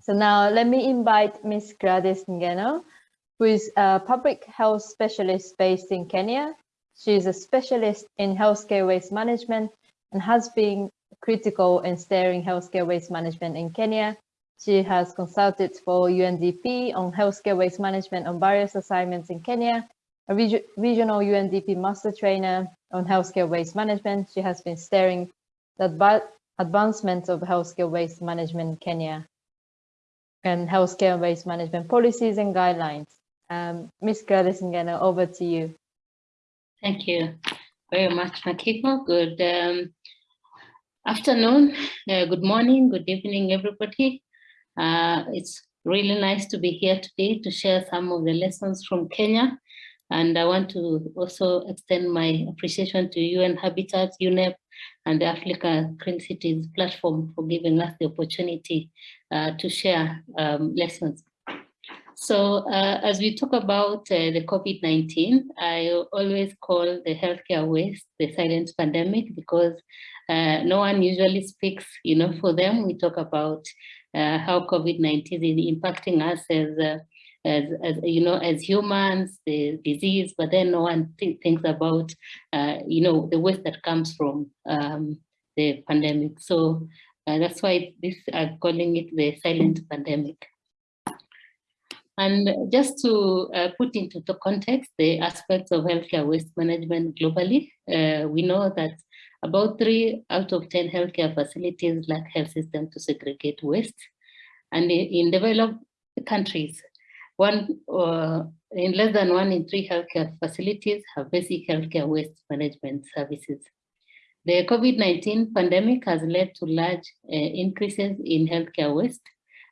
B: So now let me invite Ms. Gladys Ngeno, who is a public health specialist based in Kenya. She is a specialist in healthcare waste management and has been critical in steering healthcare waste management in Kenya she has consulted for UNDP on healthcare waste management on various assignments in Kenya, a reg regional UNDP master trainer on healthcare waste management. She has been steering the adv advancement of healthcare waste management in Kenya and healthcare waste management policies and guidelines. Um, Ms. Gradisingena, over to you.
C: Thank you very much, Makiko. Good um, afternoon, uh, good morning, good evening, everybody. Uh, it's really nice to be here today to share some of the lessons from Kenya. And I want to also extend my appreciation to UN Habitat, UNEP, and the Africa Green Cities platform for giving us the opportunity uh, to share um, lessons. So uh, as we talk about uh, the COVID-19, I always call the healthcare waste the silent pandemic because uh, no one usually speaks, you know, for them. We talk about uh, how COVID-19 is impacting us as, uh, as, as, you know, as humans, the disease, but then no one th thinks about, uh, you know, the waste that comes from um, the pandemic. So that's why this I'm calling it the silent pandemic. And just to uh, put into the context the aspects of healthcare waste management globally, uh, we know that about three out of 10 healthcare facilities lack health system to segregate waste. And in, developed countries, one uh, in less than one in three healthcare facilities have basic healthcare waste management services. The COVID-19 pandemic has led to large uh, increases in healthcare waste,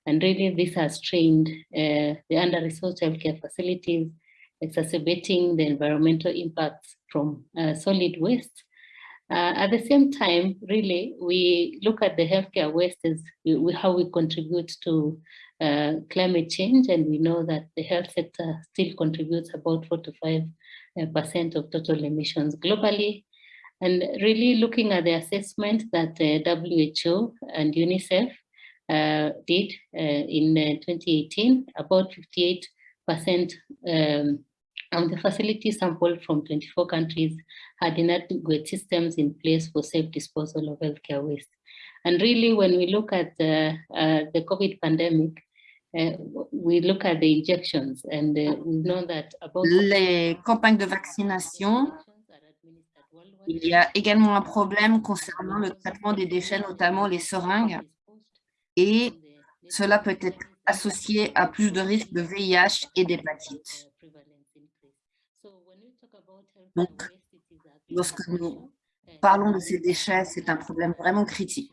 C: and really this has strained uh, the under-resourced healthcare facilities, exacerbating the environmental impacts from uh, solid waste. Uh, at the same time, really, we look at the healthcare waste as we, how we contribute to uh, climate change, and we know that the health sector still contributes about 4 to 5 uh, percent of total emissions globally. And really looking at the assessment that WHO and UNICEF uh, did uh, in 2018, uh, about 58% um, of the facilities sampled from 24 countries had inadequate systems in place for safe disposal of healthcare waste. And really, when we look at the, uh, the COVID pandemic, uh, we look at the injections and uh, we know that about
D: les campagnes de vaccination, il y a également un problème concernant le traitement des déchets, notamment les seringues et cela peut être associé à plus de risques de VIH et d'hépatite. Donc, lorsque nous parlons de ces déchets, c'est un problème vraiment critique.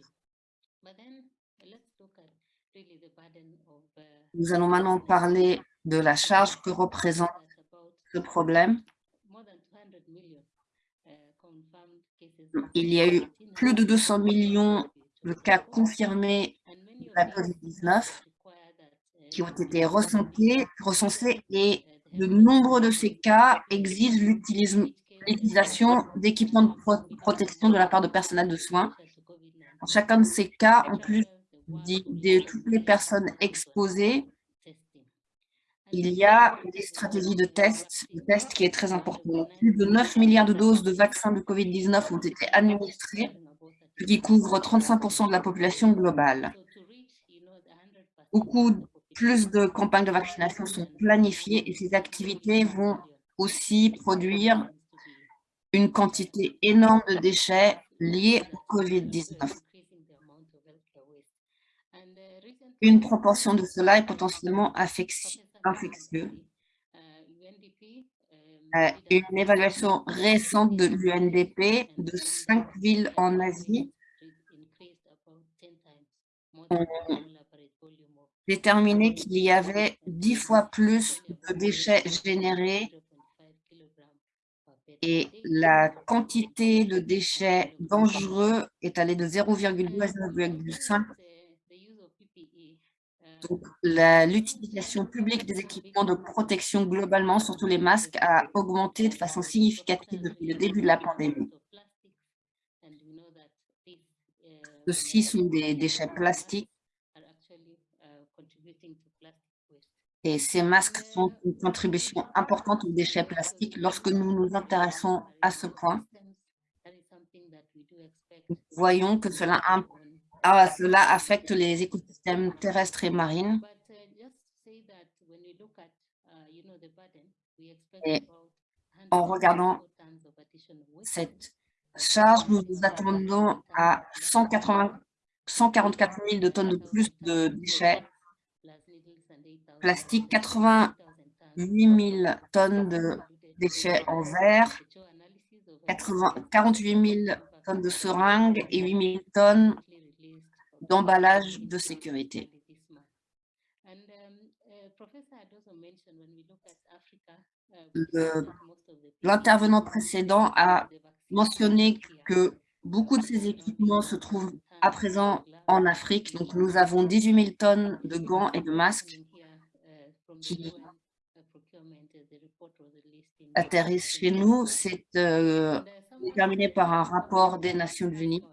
D: Nous allons maintenant parler de la charge que représente ce problème. Il y a eu plus de 200 millions de cas confirmés la COVID-19 qui ont été recensés, et de nombreux de ces cas exigent l'utilisation d'équipements de protection de la part de personnel de soins. Dans chacun de ces cas, en plus de, toutes les personnes exposées, il y a des stratégies de tests, de tests qui est très important. Plus de 9 milliards de doses de vaccins de COVID-19 ont été administrées, ce qui couvre 35% de la population globale. Beaucoup plus de campagnes de vaccination sont planifiées et ces activités vont aussi produire une quantité énorme de déchets liés au COVID-19. Une proportion de cela est potentiellement infectieux. Euh, une évaluation récente de l'UNDP de cinq villes en Asie déterminé qu'il y avait dix fois plus de déchets générés et la quantité de déchets dangereux est allée de 0,2 à 0,5. Donc, l'utilisation publique des équipements de protection globalement, surtout les masques, a augmenté de façon significative depuis le début de la pandémie. Ceux-ci sont des déchets plastiques Et ces masques sont une contribution importante aux déchets plastiques. Lorsque nous nous intéressons à ce point, nous voyons que cela, ah, cela affecte les écosystèmes terrestres et marines. Et en regardant cette charge, nous nous attendons à 180, 144 000 de tonnes de plus de déchets plastique, 88 000 tonnes de déchets en verre, 48 000 tonnes de seringues et 8 000 tonnes d'emballage de sécurité. L'intervenant précédent a mentionné que beaucoup de ces équipements se trouvent à présent en Afrique. Donc, nous avons 18 000 tonnes de gants et de masques qui atterrissent chez nous, c'est euh, déterminé par un rapport des Nations Unies.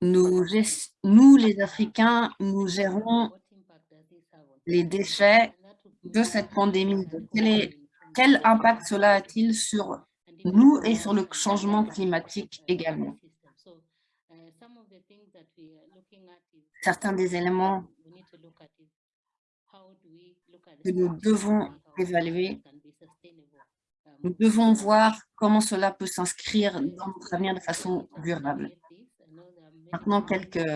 D: Nous, nous, les Africains, nous gérons les déchets de cette pandémie. quel impact cela a-t-il sur nous et sur le changement climatique également? Certains des éléments que nous devons évaluer, nous devons voir comment cela peut s'inscrire dans notre avenir de façon durable. Maintenant, quelques,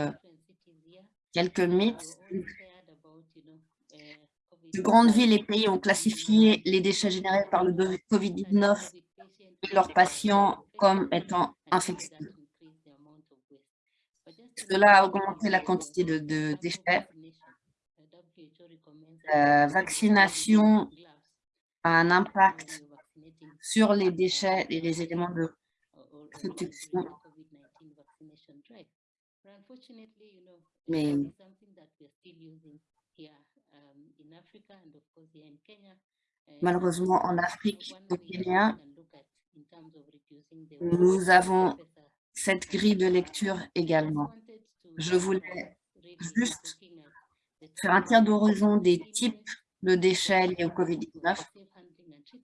D: quelques mythes. De grandes villes et pays ont classifié les déchets générés par le COVID-19 et leurs patients comme étant infectés. Cela a augmenté la quantité de, déchets. La vaccination a un impact sur les déchets et les éléments de protection. Mais malheureusement, en Afrique, au Kenya, nous avons cette grille de lecture également. Je voulais juste faire un tir d'horizon des types de déchets liés au COVID-19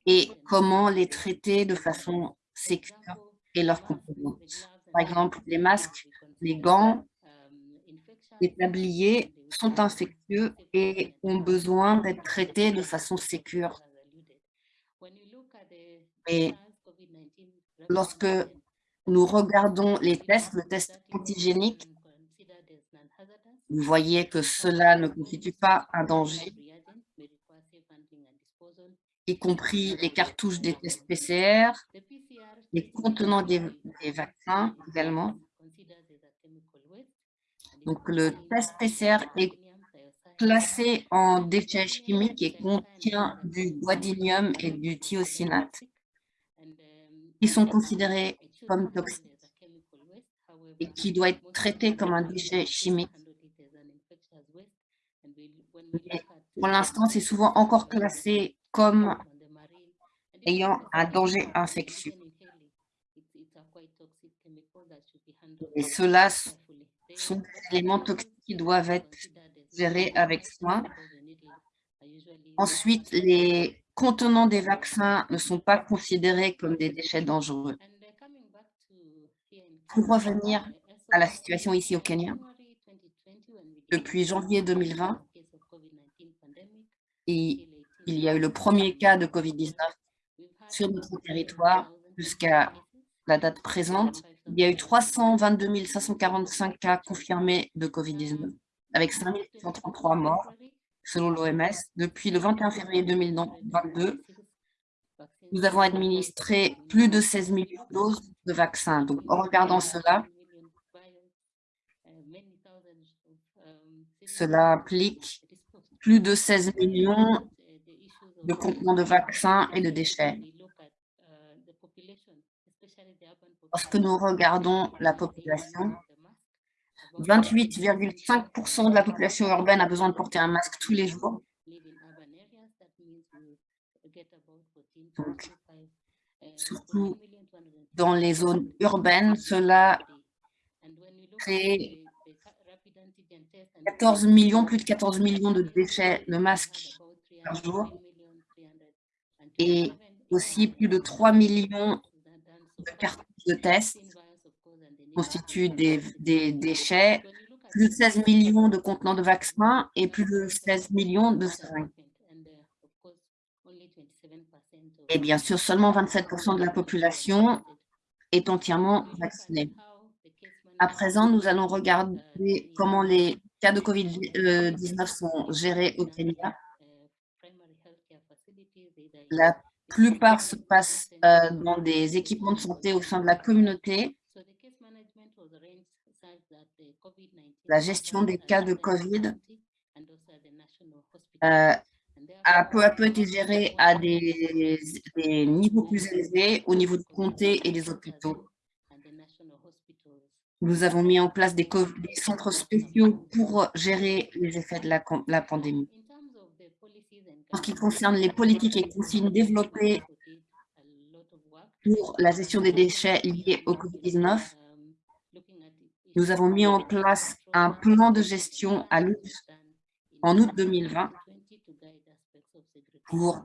D: et comment les traiter de façon sécure et leurs composantes. Par exemple, les masques, les gants, les tabliers sont infectieux et ont besoin d'être traités de façon sécure. Et lorsque nous regardons les tests, le test antigénique, vous voyez que cela ne constitue pas un danger, y compris les cartouches des tests PCR, les contenants des, vaccins également. Donc, le test PCR est classé en déchets chimiques et contient du guadinium et du thiocinate, qui sont considérés comme toxiques et qui doit être traité comme un déchet chimique. Pour l'instant, c'est souvent encore classé comme ayant un danger infectieux. Et ceux-là sont des éléments toxiques qui doivent être gérés avec soin. Ensuite, les contenants des vaccins ne sont pas considérés comme des déchets dangereux. Pour revenir à la situation ici au Kenya, depuis janvier 2020, et il y a eu le premier cas de COVID-19 sur notre territoire jusqu'à la date présente. Il y a eu 322 545 cas confirmés de COVID-19, avec 5 133 morts, selon l'OMS. Depuis le 21 février 2022, nous avons administré plus de 16 millions de doses de vaccins. Donc, en regardant cela, cela implique plus de 16 millions de contenants de vaccins et de déchets. Lorsque nous regardons la population, 28,5% de la population urbaine a besoin de porter un masque tous les jours. Donc, surtout dans les zones urbaines, cela crée 14 millions, plus de 14 millions de déchets de masques par jour et aussi plus de 3 millions de cartes de tests constituent des, des, déchets, plus de 16 millions de contenants de vaccins et plus de 16 millions de seringues. Et bien sûr, seulement 27% de la population est entièrement vaccinée. À présent, nous allons regarder comment les cas de COVID-19 sont gérés au Kenya. La plupart se passent euh, dans des équipements de santé au sein de la communauté. La gestion des cas de COVID euh, a peu à peu été gérée à des, des niveaux plus élevés au niveau du comté et des hôpitaux. Nous avons mis en place des, centres spéciaux pour gérer les effets de la, pandémie. En ce qui concerne les politiques et consignes développées pour la gestion des déchets liés au COVID-19, nous avons mis en place un plan de gestion à en août 2020 pour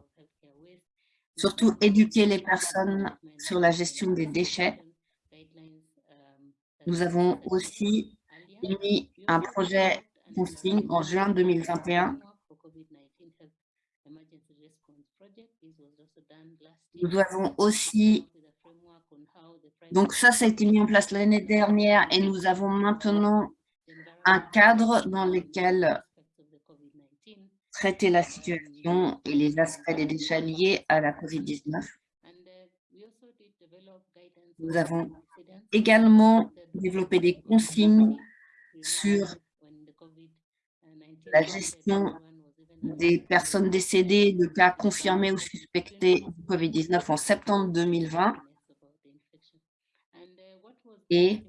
D: surtout éduquer les personnes sur la gestion des déchets. Nous avons aussi mis un projet consigne en juin 2021. Nous avons aussi, donc ça, ça a été mis en place l'année dernière et nous avons maintenant un cadre dans lequel traiter la situation et les aspects des déchets liés à la COVID-19. Nous avons également développé des consignes sur la gestion des personnes décédées de cas confirmés ou suspectés du COVID-19 en septembre 2020 et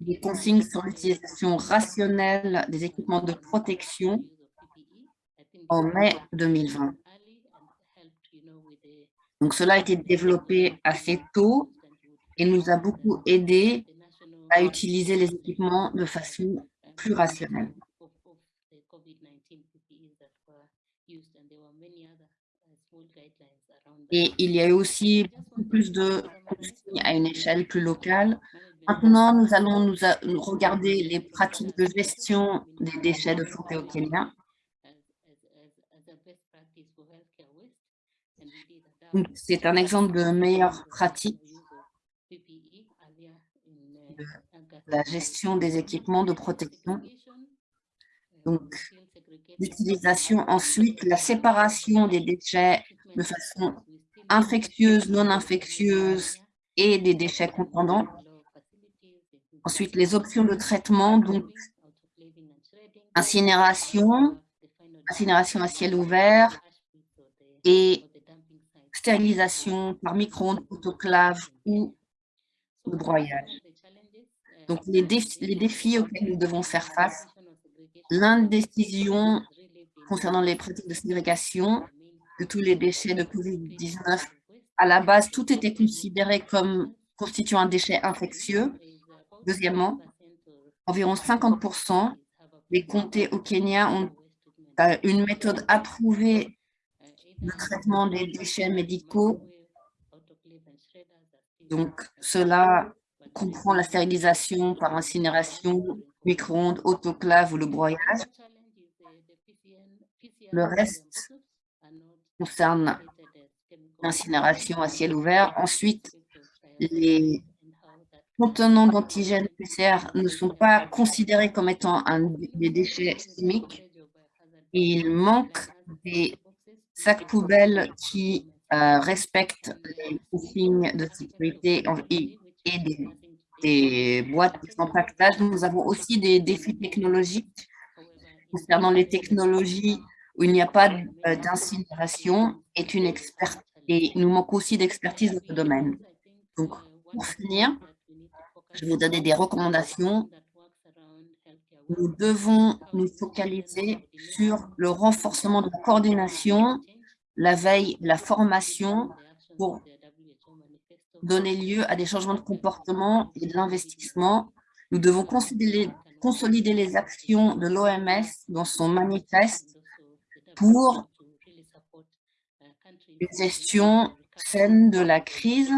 D: des consignes sur l'utilisation rationnelle des équipements de protection en mai 2020. Donc, cela a été développé assez tôt et nous a beaucoup aidé à utiliser les équipements de façon plus rationnelle. Et il y a eu aussi beaucoup plus de consignes à une échelle plus locale. Maintenant, nous allons nous regarder les pratiques de gestion des déchets de santé au Kenya. C'est un exemple de meilleure pratique de la gestion des équipements de protection. Donc, l'utilisation ensuite, la séparation des déchets de façon infectieuse, non infectieuse et des déchets contendants. Ensuite, les options de traitement, donc incinération, incinération à ciel ouvert et stérilisation par micro-ondes, autoclave ou de broyage. Donc, les défis, auxquels nous devons faire face, l'indécision concernant les pratiques de ségrégation de tous les déchets de COVID-19. À la base, tout était considéré comme constituant un déchet infectieux. Deuxièmement, environ 50% des comtés au Kenya ont euh, une méthode approuvée le traitement des déchets médicaux. Donc, cela comprend la stérilisation par incinération, micro-ondes, autoclave ou le broyage. Le reste concerne l'incinération à ciel ouvert. Ensuite, les contenants d'antigènes PCR ne sont pas considérés comme étant des déchets chimiques. Il manque des sacs poubelles qui euh, respectent les consignes de sécurité et, des, boîtes d'empaquetage. Nous avons aussi des défis technologiques concernant les technologies où il n'y a pas euh, d'incinération est une et nous manquons aussi d'expertise dans ce domaine. Donc, pour finir, je vais vous donner des recommandations nous devons nous focaliser sur le renforcement de la coordination, la veille, la formation pour donner lieu à des changements de comportement et de l'investissement. Nous devons consolider les actions de l'OMS dans son manifeste pour une gestion saine de la crise.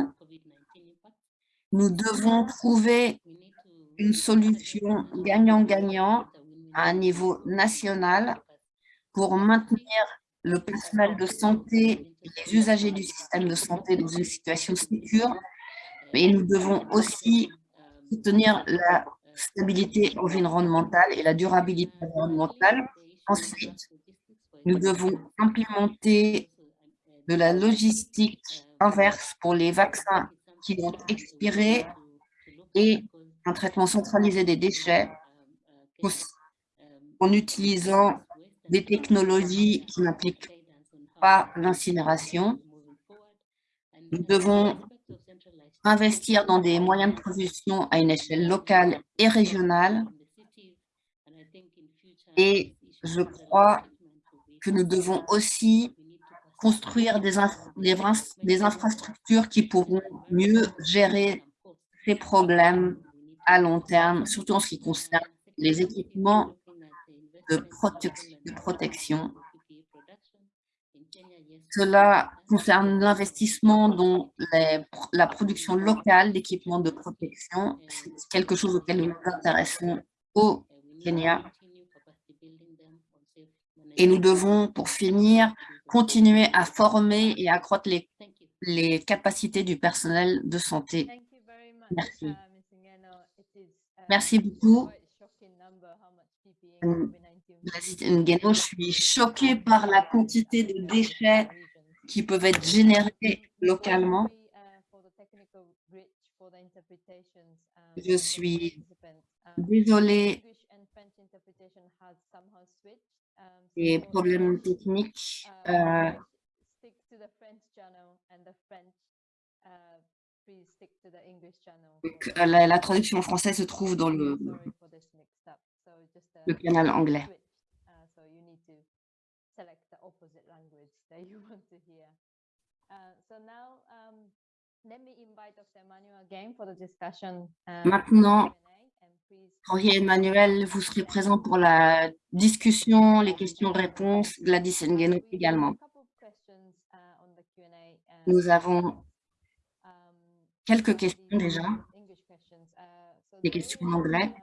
D: Nous devons trouver une solution gagnant-gagnant à un niveau national pour maintenir le personnel de santé et les usagers du système de santé dans une situation sécure, mais nous devons aussi soutenir la stabilité environnementale et la durabilité environnementale. Ensuite, nous devons implémenter de la logistique inverse pour les vaccins qui vont expirer et un traitement centralisé des déchets en utilisant des technologies qui n'impliquent pas l'incinération. Nous devons investir dans des moyens de production à une échelle locale et régionale. Et je crois que nous devons aussi construire des, des, infrastructures qui pourront mieux gérer ces problèmes à long terme, surtout en ce qui concerne les équipements de, protection. Cela concerne l'investissement dans la production locale d'équipements de protection. C'est quelque chose auquel nous nous intéressons au Kenya. Et nous devons, pour finir, continuer à former et accroître les, les capacités du personnel de santé. Merci. Merci beaucoup. Je suis choquée par la quantité de déchets qui peuvent être générés localement. Je suis désolée des problèmes techniques. Euh, la, la, traduction française se trouve dans le canal anglais. Maintenant, Henri Emmanuel, vous serez présent pour la discussion, les questions-réponses, Gladys Ngueno également. Uh, Nous avons
B: um,
D: quelques questions déjà, uh, des questions en anglais.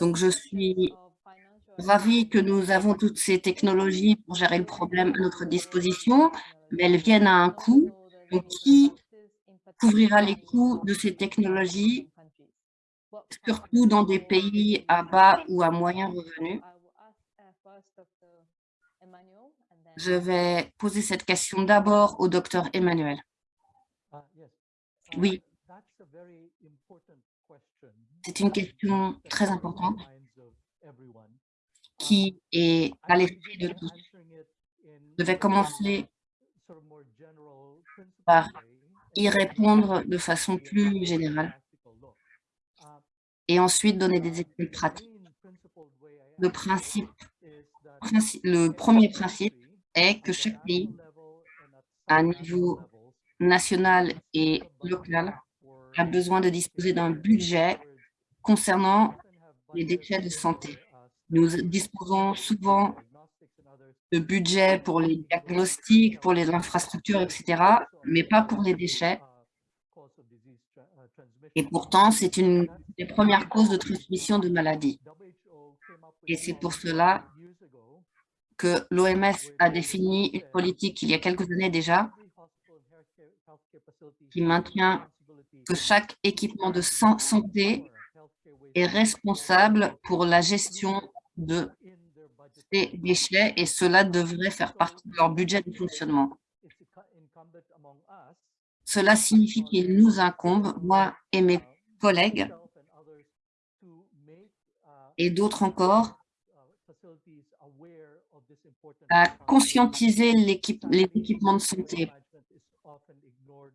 D: Donc, je suis ravie que nous avons toutes ces technologies pour gérer le problème à notre disposition, mais elles viennent à un coût. Donc, qui couvrira les coûts de ces technologies, surtout dans des pays à bas ou à moyen revenu Je vais poser cette question d'abord au docteur Emmanuel. Oui, c'est une question très importante qui est à l'esprit de tous. Je vais commencer par y répondre de façon plus générale et ensuite donner des exemples pratiques. Le, principe, le premier principe est que chaque pays, à niveau national et local, a besoin de disposer d'un budget concernant les déchets de santé. Nous disposons souvent de budget pour les diagnostics, pour les infrastructures, etc., mais pas pour les déchets. Et pourtant, c'est une des premières causes de transmission de maladies. Et c'est pour cela que l'OMS a défini une politique il y a quelques années déjà qui maintient que chaque équipement de santé est responsable pour la gestion de ces déchets et cela devrait faire partie de leur budget de fonctionnement. Cela signifie qu'il nous incombe, moi et mes collègues, et d'autres encore, à conscientiser les équipements de santé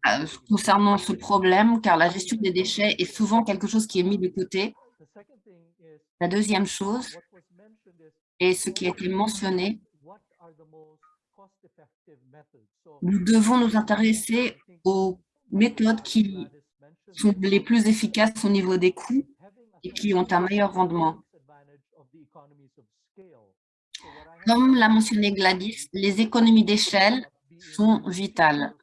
D: euh, concernant ce problème, car la gestion des déchets est souvent quelque chose qui est mis de côté. La deuxième chose, et ce qui a été mentionné, nous devons nous intéresser aux méthodes qui sont les plus efficaces au niveau des coûts et qui ont un meilleur rendement. Comme l'a mentionné Gladys, les économies d'échelle sont vitales.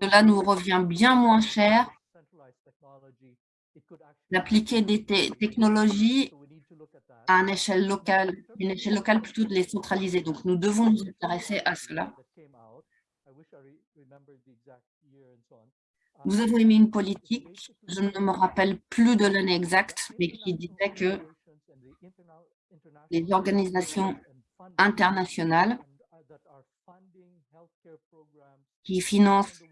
D: cela nous revient bien moins cher d'appliquer des technologies à une échelle locale, une échelle locale plutôt décentralisée. Donc, nous devons nous intéresser à cela. Nous avons émis une politique, je ne me rappelle plus de l'année exacte, mais qui disait que les organisations internationales qui financent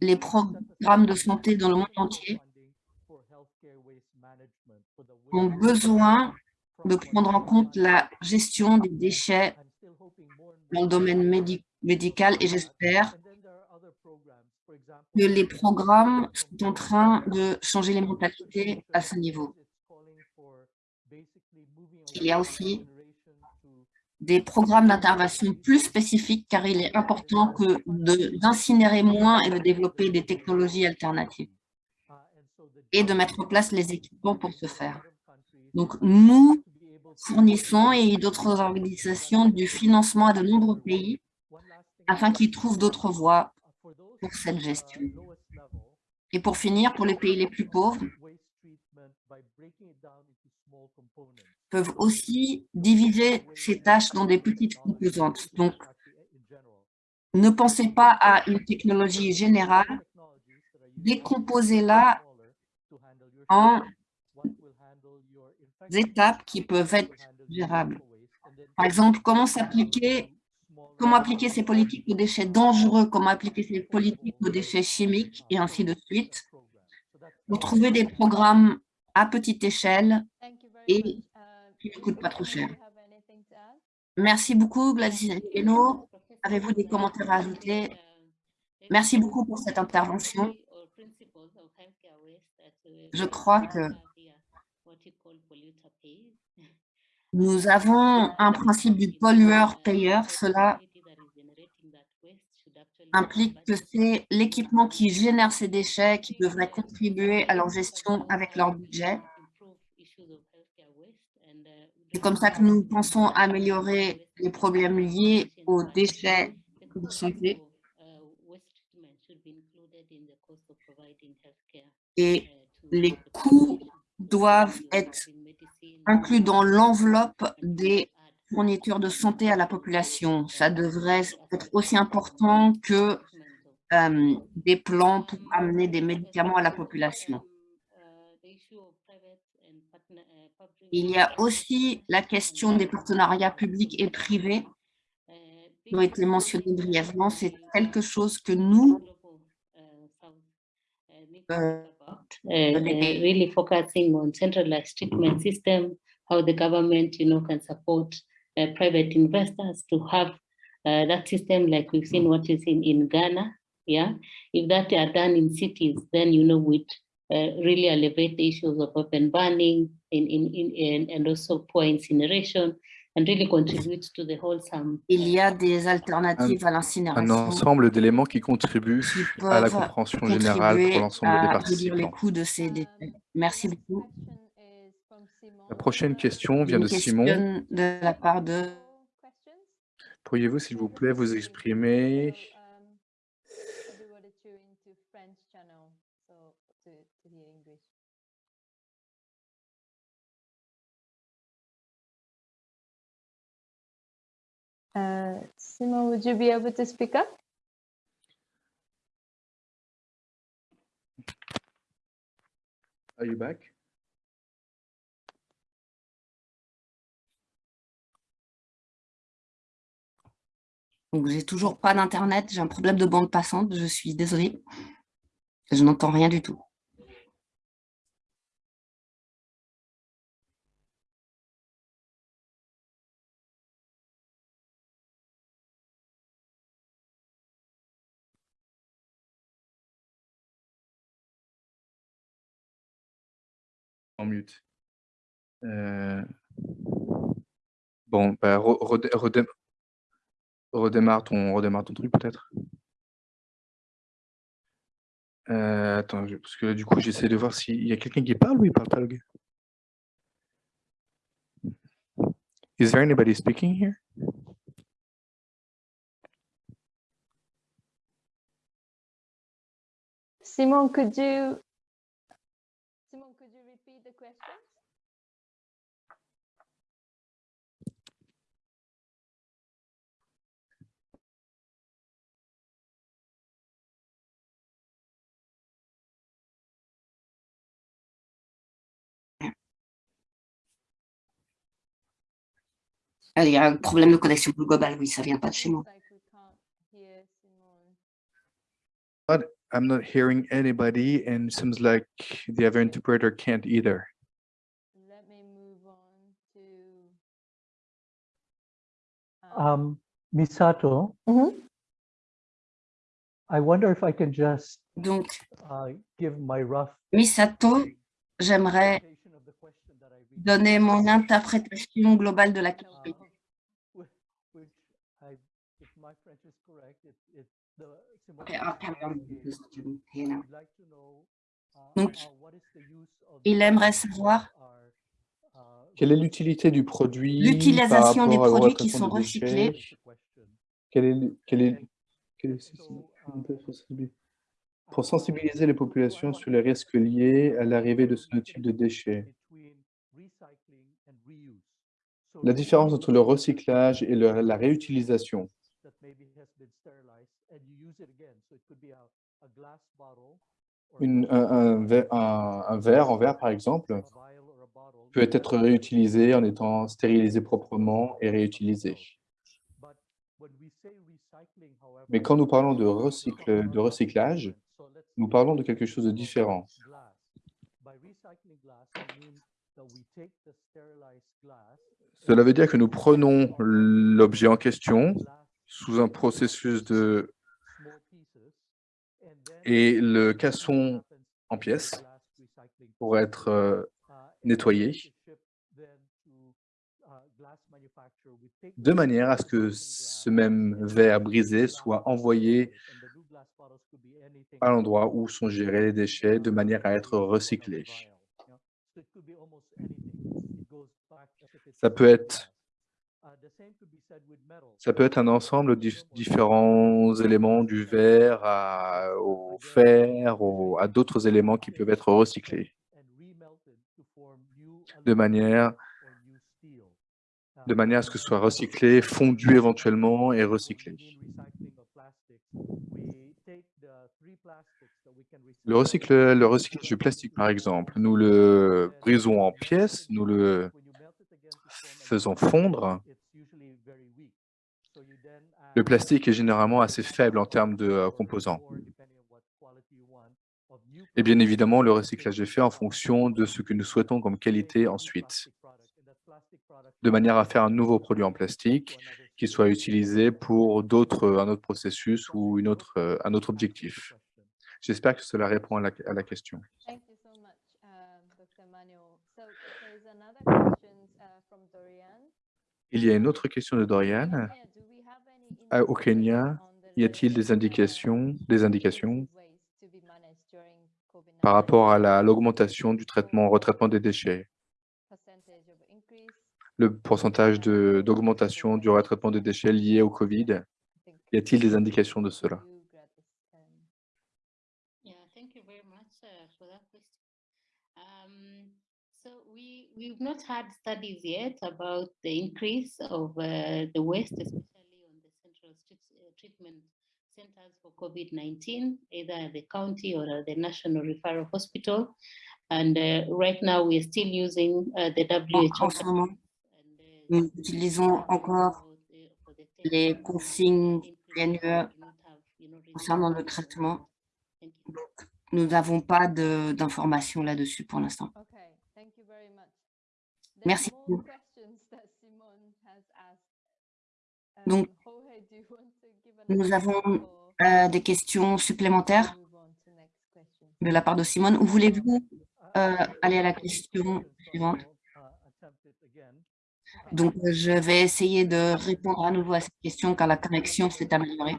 D: les programmes de santé dans le monde entier ont besoin de prendre en compte la gestion des déchets dans le domaine médi- médical et j'espère que les programmes sont en train de changer les mentalités à ce niveau. Il y a aussi des programmes d'intervention plus spécifiques car il est important que d'incinérer moins et de développer des technologies alternatives et de mettre en place les équipements pour ce faire. Donc, nous fournissons et d'autres organisations du financement à de nombreux pays afin qu'ils trouvent d'autres voies pour cette gestion. Et pour finir, pour les pays les plus pauvres, peuvent aussi diviser ces tâches dans des petites composantes. Donc, ne pensez pas à une technologie générale, décomposez-la en étapes qui peuvent être gérables. Par exemple, comment s'appliquer, comment appliquer ces politiques aux déchets dangereux, comment appliquer ces politiques aux déchets chimiques et ainsi de suite. Pour trouver des programmes à petite échelle et qui ne coûtent pas trop cher. Merci beaucoup, Gladys Eno. Avez-vous des commentaires à ajouter? Merci beaucoup pour cette intervention. Je crois que nous avons un principe du pollueur-payeur. Cela implique que c'est l'équipement qui génère ces déchets qui devrait contribuer à leur gestion avec leur budget. C'est comme ça que nous pensons améliorer les problèmes liés aux déchets de santé. Et les coûts doivent être inclus dans l'enveloppe des fournitures de santé à la population. Ça devrait être aussi important que euh, des plans pour amener des médicaments à la population. Il y a aussi la question des partenariats publics et privés qui ont été mentionnés brièvement. C'est quelque chose que nous, euh,
C: uh, uh, really focusing on centralized treatment system, how the government, you know, can support uh, private investors to have uh, that system like we've seen what is in, in Ghana, yeah? If that are done in cities, then, you know, would uh, really elevate the issues of open burning in, in, in, in, and also poor incineration and really contribute to the wholesome
D: il y a des alternatives à
A: Un
D: l'incinération
A: ensemble d'éléments qui contribuent
D: qui
A: à la compréhension générale pour l'ensemble des
D: les
A: participants.
D: coûts de ces déchets. Merci beaucoup.
A: La prochaine question vient
D: Une
A: de Simon.
D: question de la part de
A: Pourriez-vous, s'il vous plaît, vous exprimer?
B: Uh, Simon, would you be able to speak up?
A: Are you back?
D: Donc, j'ai toujours pas d'internet, j'ai un problème de bande passante, je suis désolée. Je n'entends rien du tout.
A: Euh, Bon, bah, re- redé- redé- redémarre, ton, redémarre ton truc peut-être? Euh, attends, parce que du coup, j'essaie de voir s'il y a quelqu'un qui parle ou il parle pas. Is there anybody speaking here?
B: Simon, could you
D: Il y a un problème de connexion globale, oui, ça vient pas de chez moi.
B: But
A: I'm not hearing anybody and it seems like the other interpreter can't either.
E: Um, Misato,
B: mm -hmm.
E: I wonder if I can just
D: Donc,
E: uh, give my rough
D: Misato, j'aimerais donner mon interprétation globale de la question.
E: uh,
D: Okay, Donc,
E: uh,
D: il aimerait savoir
E: uh,
A: Quelle est l'utilité du produit
D: L'utilisation des produits qui sont recyclés?
A: Quelle est, quelle est, quelle
E: um,
A: pour sensibiliser les populations sur les risques liés à l'arrivée de ce type de déchets. La différence entre le recyclage et le- la réutilisation. Une- un, un ver- un- un verre en verre, par exemple, peut être réutilisé en étant stérilisé proprement et réutilisé. Mais quand nous parlons de, recycle- de recyclage, nous parlons de quelque chose de différent. Cela veut dire que nous prenons l'objet en question sous un processus de et le cassons en pièces pour être euh, nettoyé de manière à ce que ce même verre brisé soit envoyé à l'endroit où sont gérés les déchets de manière à être recyclés. Ça peut être, ça peut être un ensemble de dif- différents éléments du verre à- au fer, au- à d'autres éléments qui peuvent être recyclés. de manière, de manière à ce que ce soit recyclé, fondu éventuellement et recyclé. Le, recycle, le recyclage du plastique, par exemple, nous le brisons en pièces, nous le faisons fondre. Le plastique est généralement assez faible en termes de euh, composants. Et bien évidemment, le recyclage est fait en fonction de ce que nous souhaitons comme qualité ensuite, de manière à faire un nouveau produit en plastique qui soit utilisé pour d'autres, un autre processus ou une autre, euh, un autre objectif. J'espère que cela répond à la, à la question.
B: Um, uh.
A: Il y a une autre question de Dorian. Ah, au Kenya, Y a-t-il des indications, des indications
B: waste to be managed during COVID-19?
A: par rapport à la- l'augmentation du traitement, retraitement des déchets, le pourcentage d'augmentation du retraitement des déchets lié au Covid? Y a-t-il des indications de cela
B: you, Gladys, um,
C: Yeah, thank you very much uh, for that question. Um, so we we've not had studies yet about the increase of uh, the waste, especially on the central uh, treatment centers for COVID-19, either at the county or at the National Referral Hospital. And uh, right now, we are still using uh, the WHO.
D: En ce moment,
C: and, uh,
D: nous utilisons encore
C: for the
D: les consignes concernant le traitement.
C: Thank you.
D: Donc, nous n'avons pas d'informations là-dessus pour l'instant.
B: Give an
D: nous
B: answer
D: avons Euh, des questions supplémentaires de la part de Simone. Ou voulez-vous euh, aller à la question suivante? Donc, euh, je vais essayer de répondre à nouveau à cette question car la connexion s'est améliorée.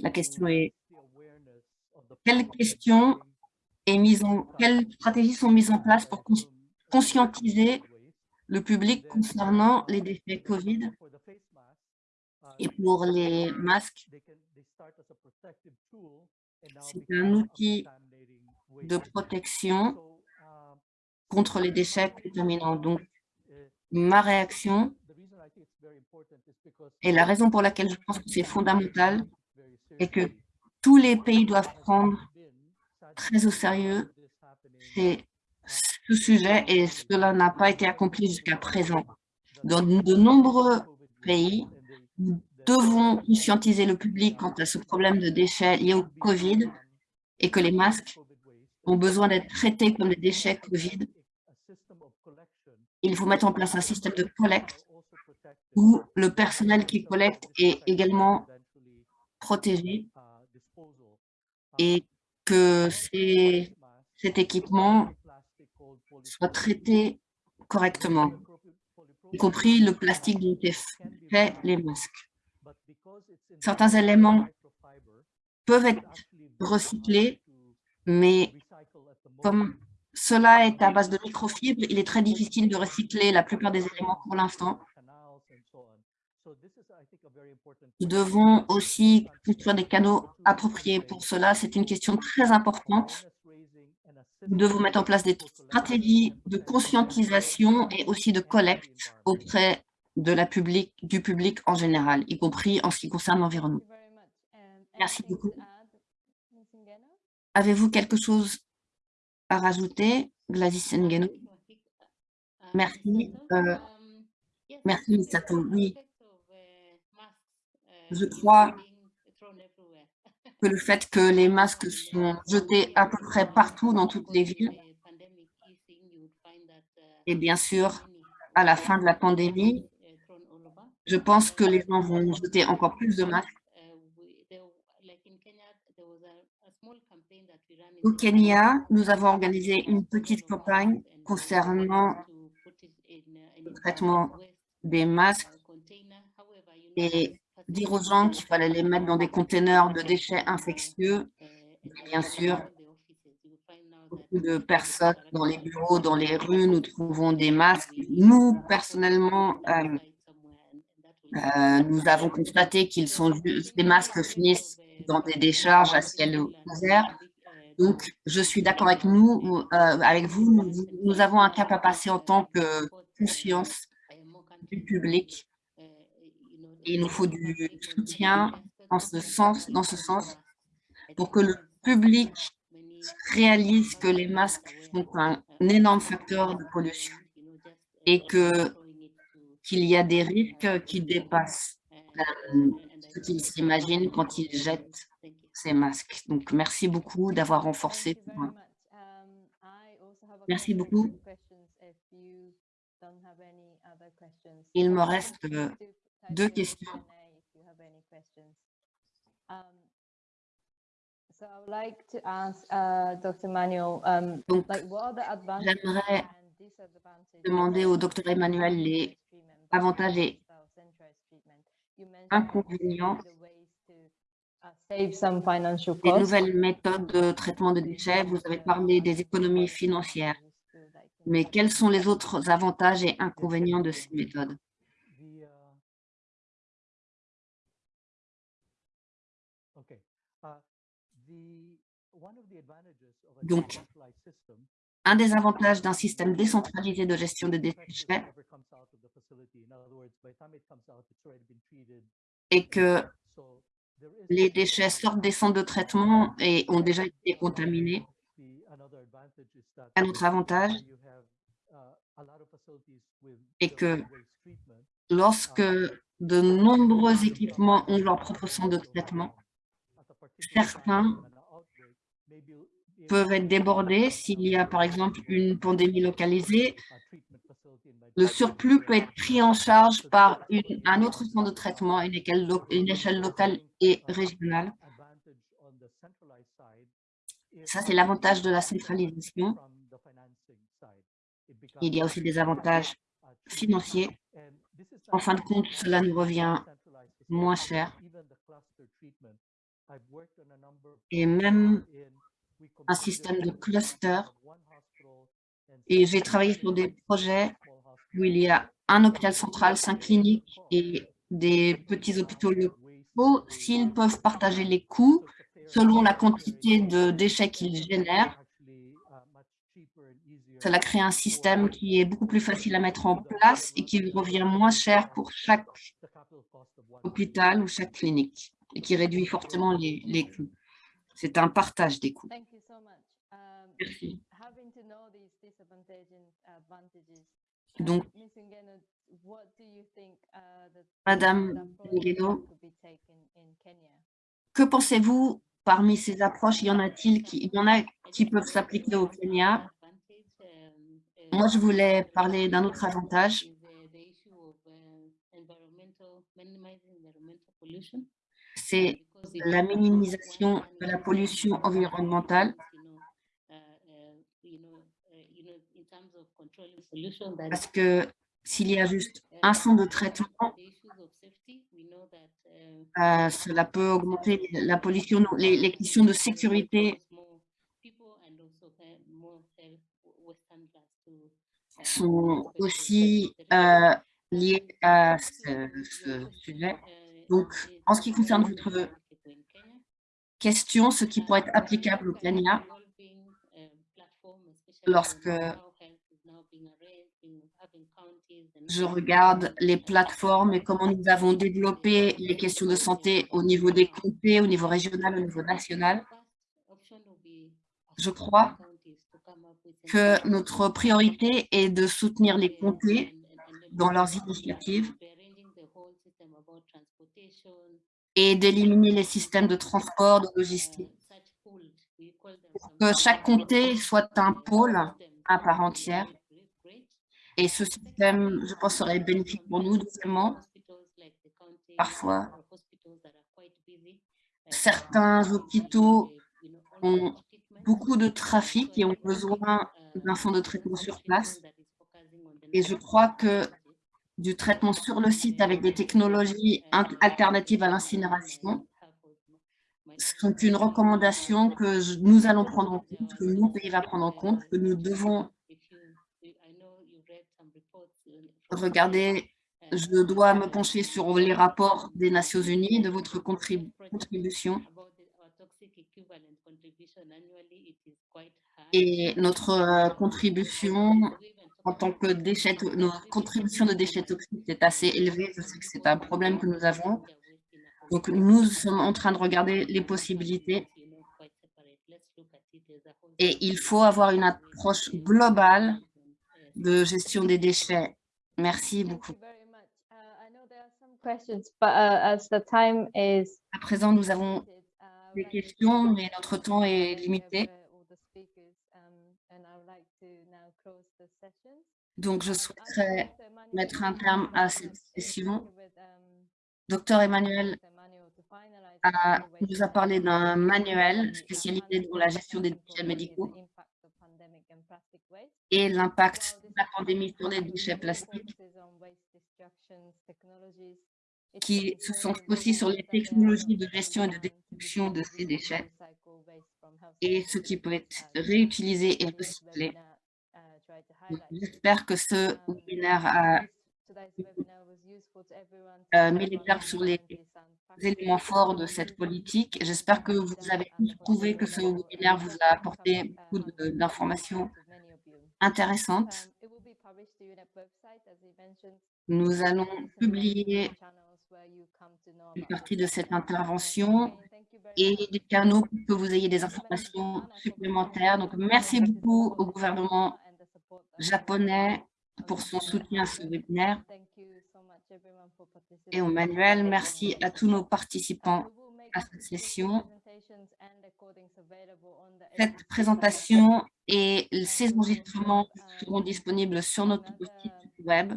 D: La question est quelles questions en, quelles stratégies sont mises en place pour cons- conscientiser le public concernant les déchets COVID et pour les masques, c'est un outil de protection contre les déchets contaminants. Donc, ma réaction et la raison pour laquelle je pense que c'est fondamental est que tous les pays doivent prendre très au sérieux ces- ce sujet et cela n'a pas été accompli jusqu'à présent. Dans de nombreux pays, nous devons conscientiser le public quant à ce problème de déchets liés au Covid et que les masques ont besoin d'être traités comme des déchets Covid il faut mettre en place un système de collecte où le personnel qui collecte est également protégé et que cet équipement soit traité correctement, y compris le plastique dont est fait les masques. Certains éléments peuvent être recyclés, mais comme cela est à base de microfibres, il est très difficile de recycler la plupart des éléments pour l'instant. Nous devons aussi construire des canaux appropriés pour cela. C'est une question très importante. Nous devons mettre en place des stratégies de conscientisation et aussi de collecte auprès de la public, du public en général, y compris en ce qui concerne l'environnement. Merci beaucoup. Avez-vous quelque chose à rajouter, Gladys Ngeno? Merci. Euh, merci, Misato. Oui, je crois que le fait que les masques sont jetés à peu près partout dans toutes les villes, et bien sûr, à la fin de la pandémie, je pense que les gens vont jeter encore plus de masques. Au Kenya, nous avons organisé une petite campagne concernant le traitement des masques et dire aux gens qu'il fallait les mettre dans des conteneurs de déchets infectieux. Bien sûr, beaucoup de personnes dans les bureaux, dans les rues, nous trouvons des masques. Nous, personnellement, euh, euh, nous avons constaté qu'ils sont masques finissent dans des décharges à ciel ouvert. Donc, je suis d'accord avec nous, euh, avec vous, nous avons un cap à passer en tant que conscience du public il nous faut du soutien en ce sens, dans ce sens pour que le public réalise que les masques sont un énorme facteur de pollution et que qu'il y a des risques qui dépassent euh, ce qu'ils s'imaginent quand ils jettent ces masques. Donc, merci beaucoup d'avoir renforcé. Merci beaucoup. Il me reste euh, deux questions. Donc, j'aimerais demander au docteur Emmanuel les avantages et inconvénients
B: uh,
D: des nouvelles méthodes de traitement de déchets. Vous avez parlé des économies financières, mais quels sont les autres avantages et inconvénients de ces méthodes? Donc, un des avantages d'un système décentralisé de gestion des déchets est que les déchets sortent des centres de traitement et ont déjà été contaminés. Un autre avantage est que lorsque de nombreux équipements ont leur propre centre de traitement, certains peuvent être débordés s'il y a par exemple une pandémie localisée. Le surplus peut être pris en charge par une, un autre centre de traitement à une échelle, une échelle locale et régionale. Ça, c'est l'avantage de la centralisation. Il y a aussi des avantages financiers. En fin de compte, cela nous revient moins cher. Et même un système de cluster. Et j'ai travaillé sur des projets où il y a un hôpital central, cinq cliniques et des petits hôpitaux locaux. S'ils peuvent partager les coûts selon la quantité de déchets qu'ils génèrent, cela crée un système qui est beaucoup plus facile à mettre en place et qui revient moins cher pour chaque hôpital ou chaque clinique et qui réduit fortement les, les coûts. C'est un partage des coûts. Merci. Donc, Madame Ngueno, que pensez-vous parmi ces approches, y en a-t-il qui, il y en a qui peuvent s'appliquer au Kenya? Moi, je voulais parler d'un autre avantage. C'est la minimisation de la pollution environnementale parce que s'il y a juste un centre de traitement, euh, cela peut augmenter la pollution. Les, questions de sécurité sont aussi euh, liées à ce sujet. Donc, en ce qui concerne votre question, ce qui pourrait être applicable au Kenya, lorsque je regarde les plateformes et comment nous avons développé les questions de santé au niveau des comtés, au niveau régional, au niveau national. Je crois que notre priorité est de soutenir les comtés dans leurs initiatives et d'éliminer les systèmes de transport, de logistique, pour que chaque comté soit un pôle à part entière. Et ce système, je pense, serait bénéfique pour nous. Deuxièmement, parfois, certains hôpitaux ont beaucoup de trafic et ont besoin d'un centre de traitement sur place. Et je crois que du traitement sur le site avec des technologies alternatives à l'incinération sont une recommandation que nous allons prendre en compte, que mon pays en compte, que nous devons regarder. Je dois me pencher sur les rapports des Nations Unies, de votre contribution. Et notre euh, contribution en tant que déchets, nos contributions de déchets toxiques est assez élevée. Je sais que c'est un problème que nous avons. Donc, nous sommes en train de regarder les possibilités. Et il faut avoir une approche globale de gestion des déchets. Merci beaucoup. À présent, nous avons des questions, mais notre temps est limité. Donc, je souhaiterais mettre un terme à cette session. Docteur Emmanuel nous a parlé d'un manuel spécialisé dans la gestion des déchets médicaux et l'impact de la pandémie sur les déchets plastiques, qui se sont aussi sur les technologies de gestion et de destruction de ces déchets et ce qui peut être réutilisé et recyclé. J'espère que ce webinaire a euh, mis les sur les éléments forts de cette politique. J'espère que vous avez trouvé que ce webinaire vous a apporté beaucoup d'informations intéressantes. Nous allons publier une partie de cette intervention et des canaux pour que vous ayez des informations supplémentaires. Donc, merci beaucoup au gouvernement japonais pour son soutien à ce webinaire. Et au manuel, merci à tous nos participants à cette session. Cette présentation et ces enregistrements seront disponibles sur notre site web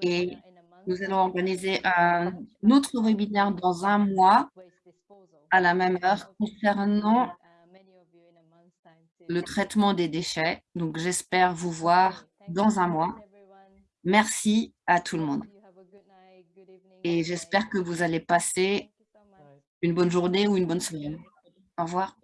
D: et nous allons organiser un autre webinaire dans un mois à la même heure concernant le traitement des déchets. Donc, j'espère vous voir dans un mois. Merci à tout le monde. Et j'espère que vous allez passer une bonne journée ou une bonne semaine. Au revoir.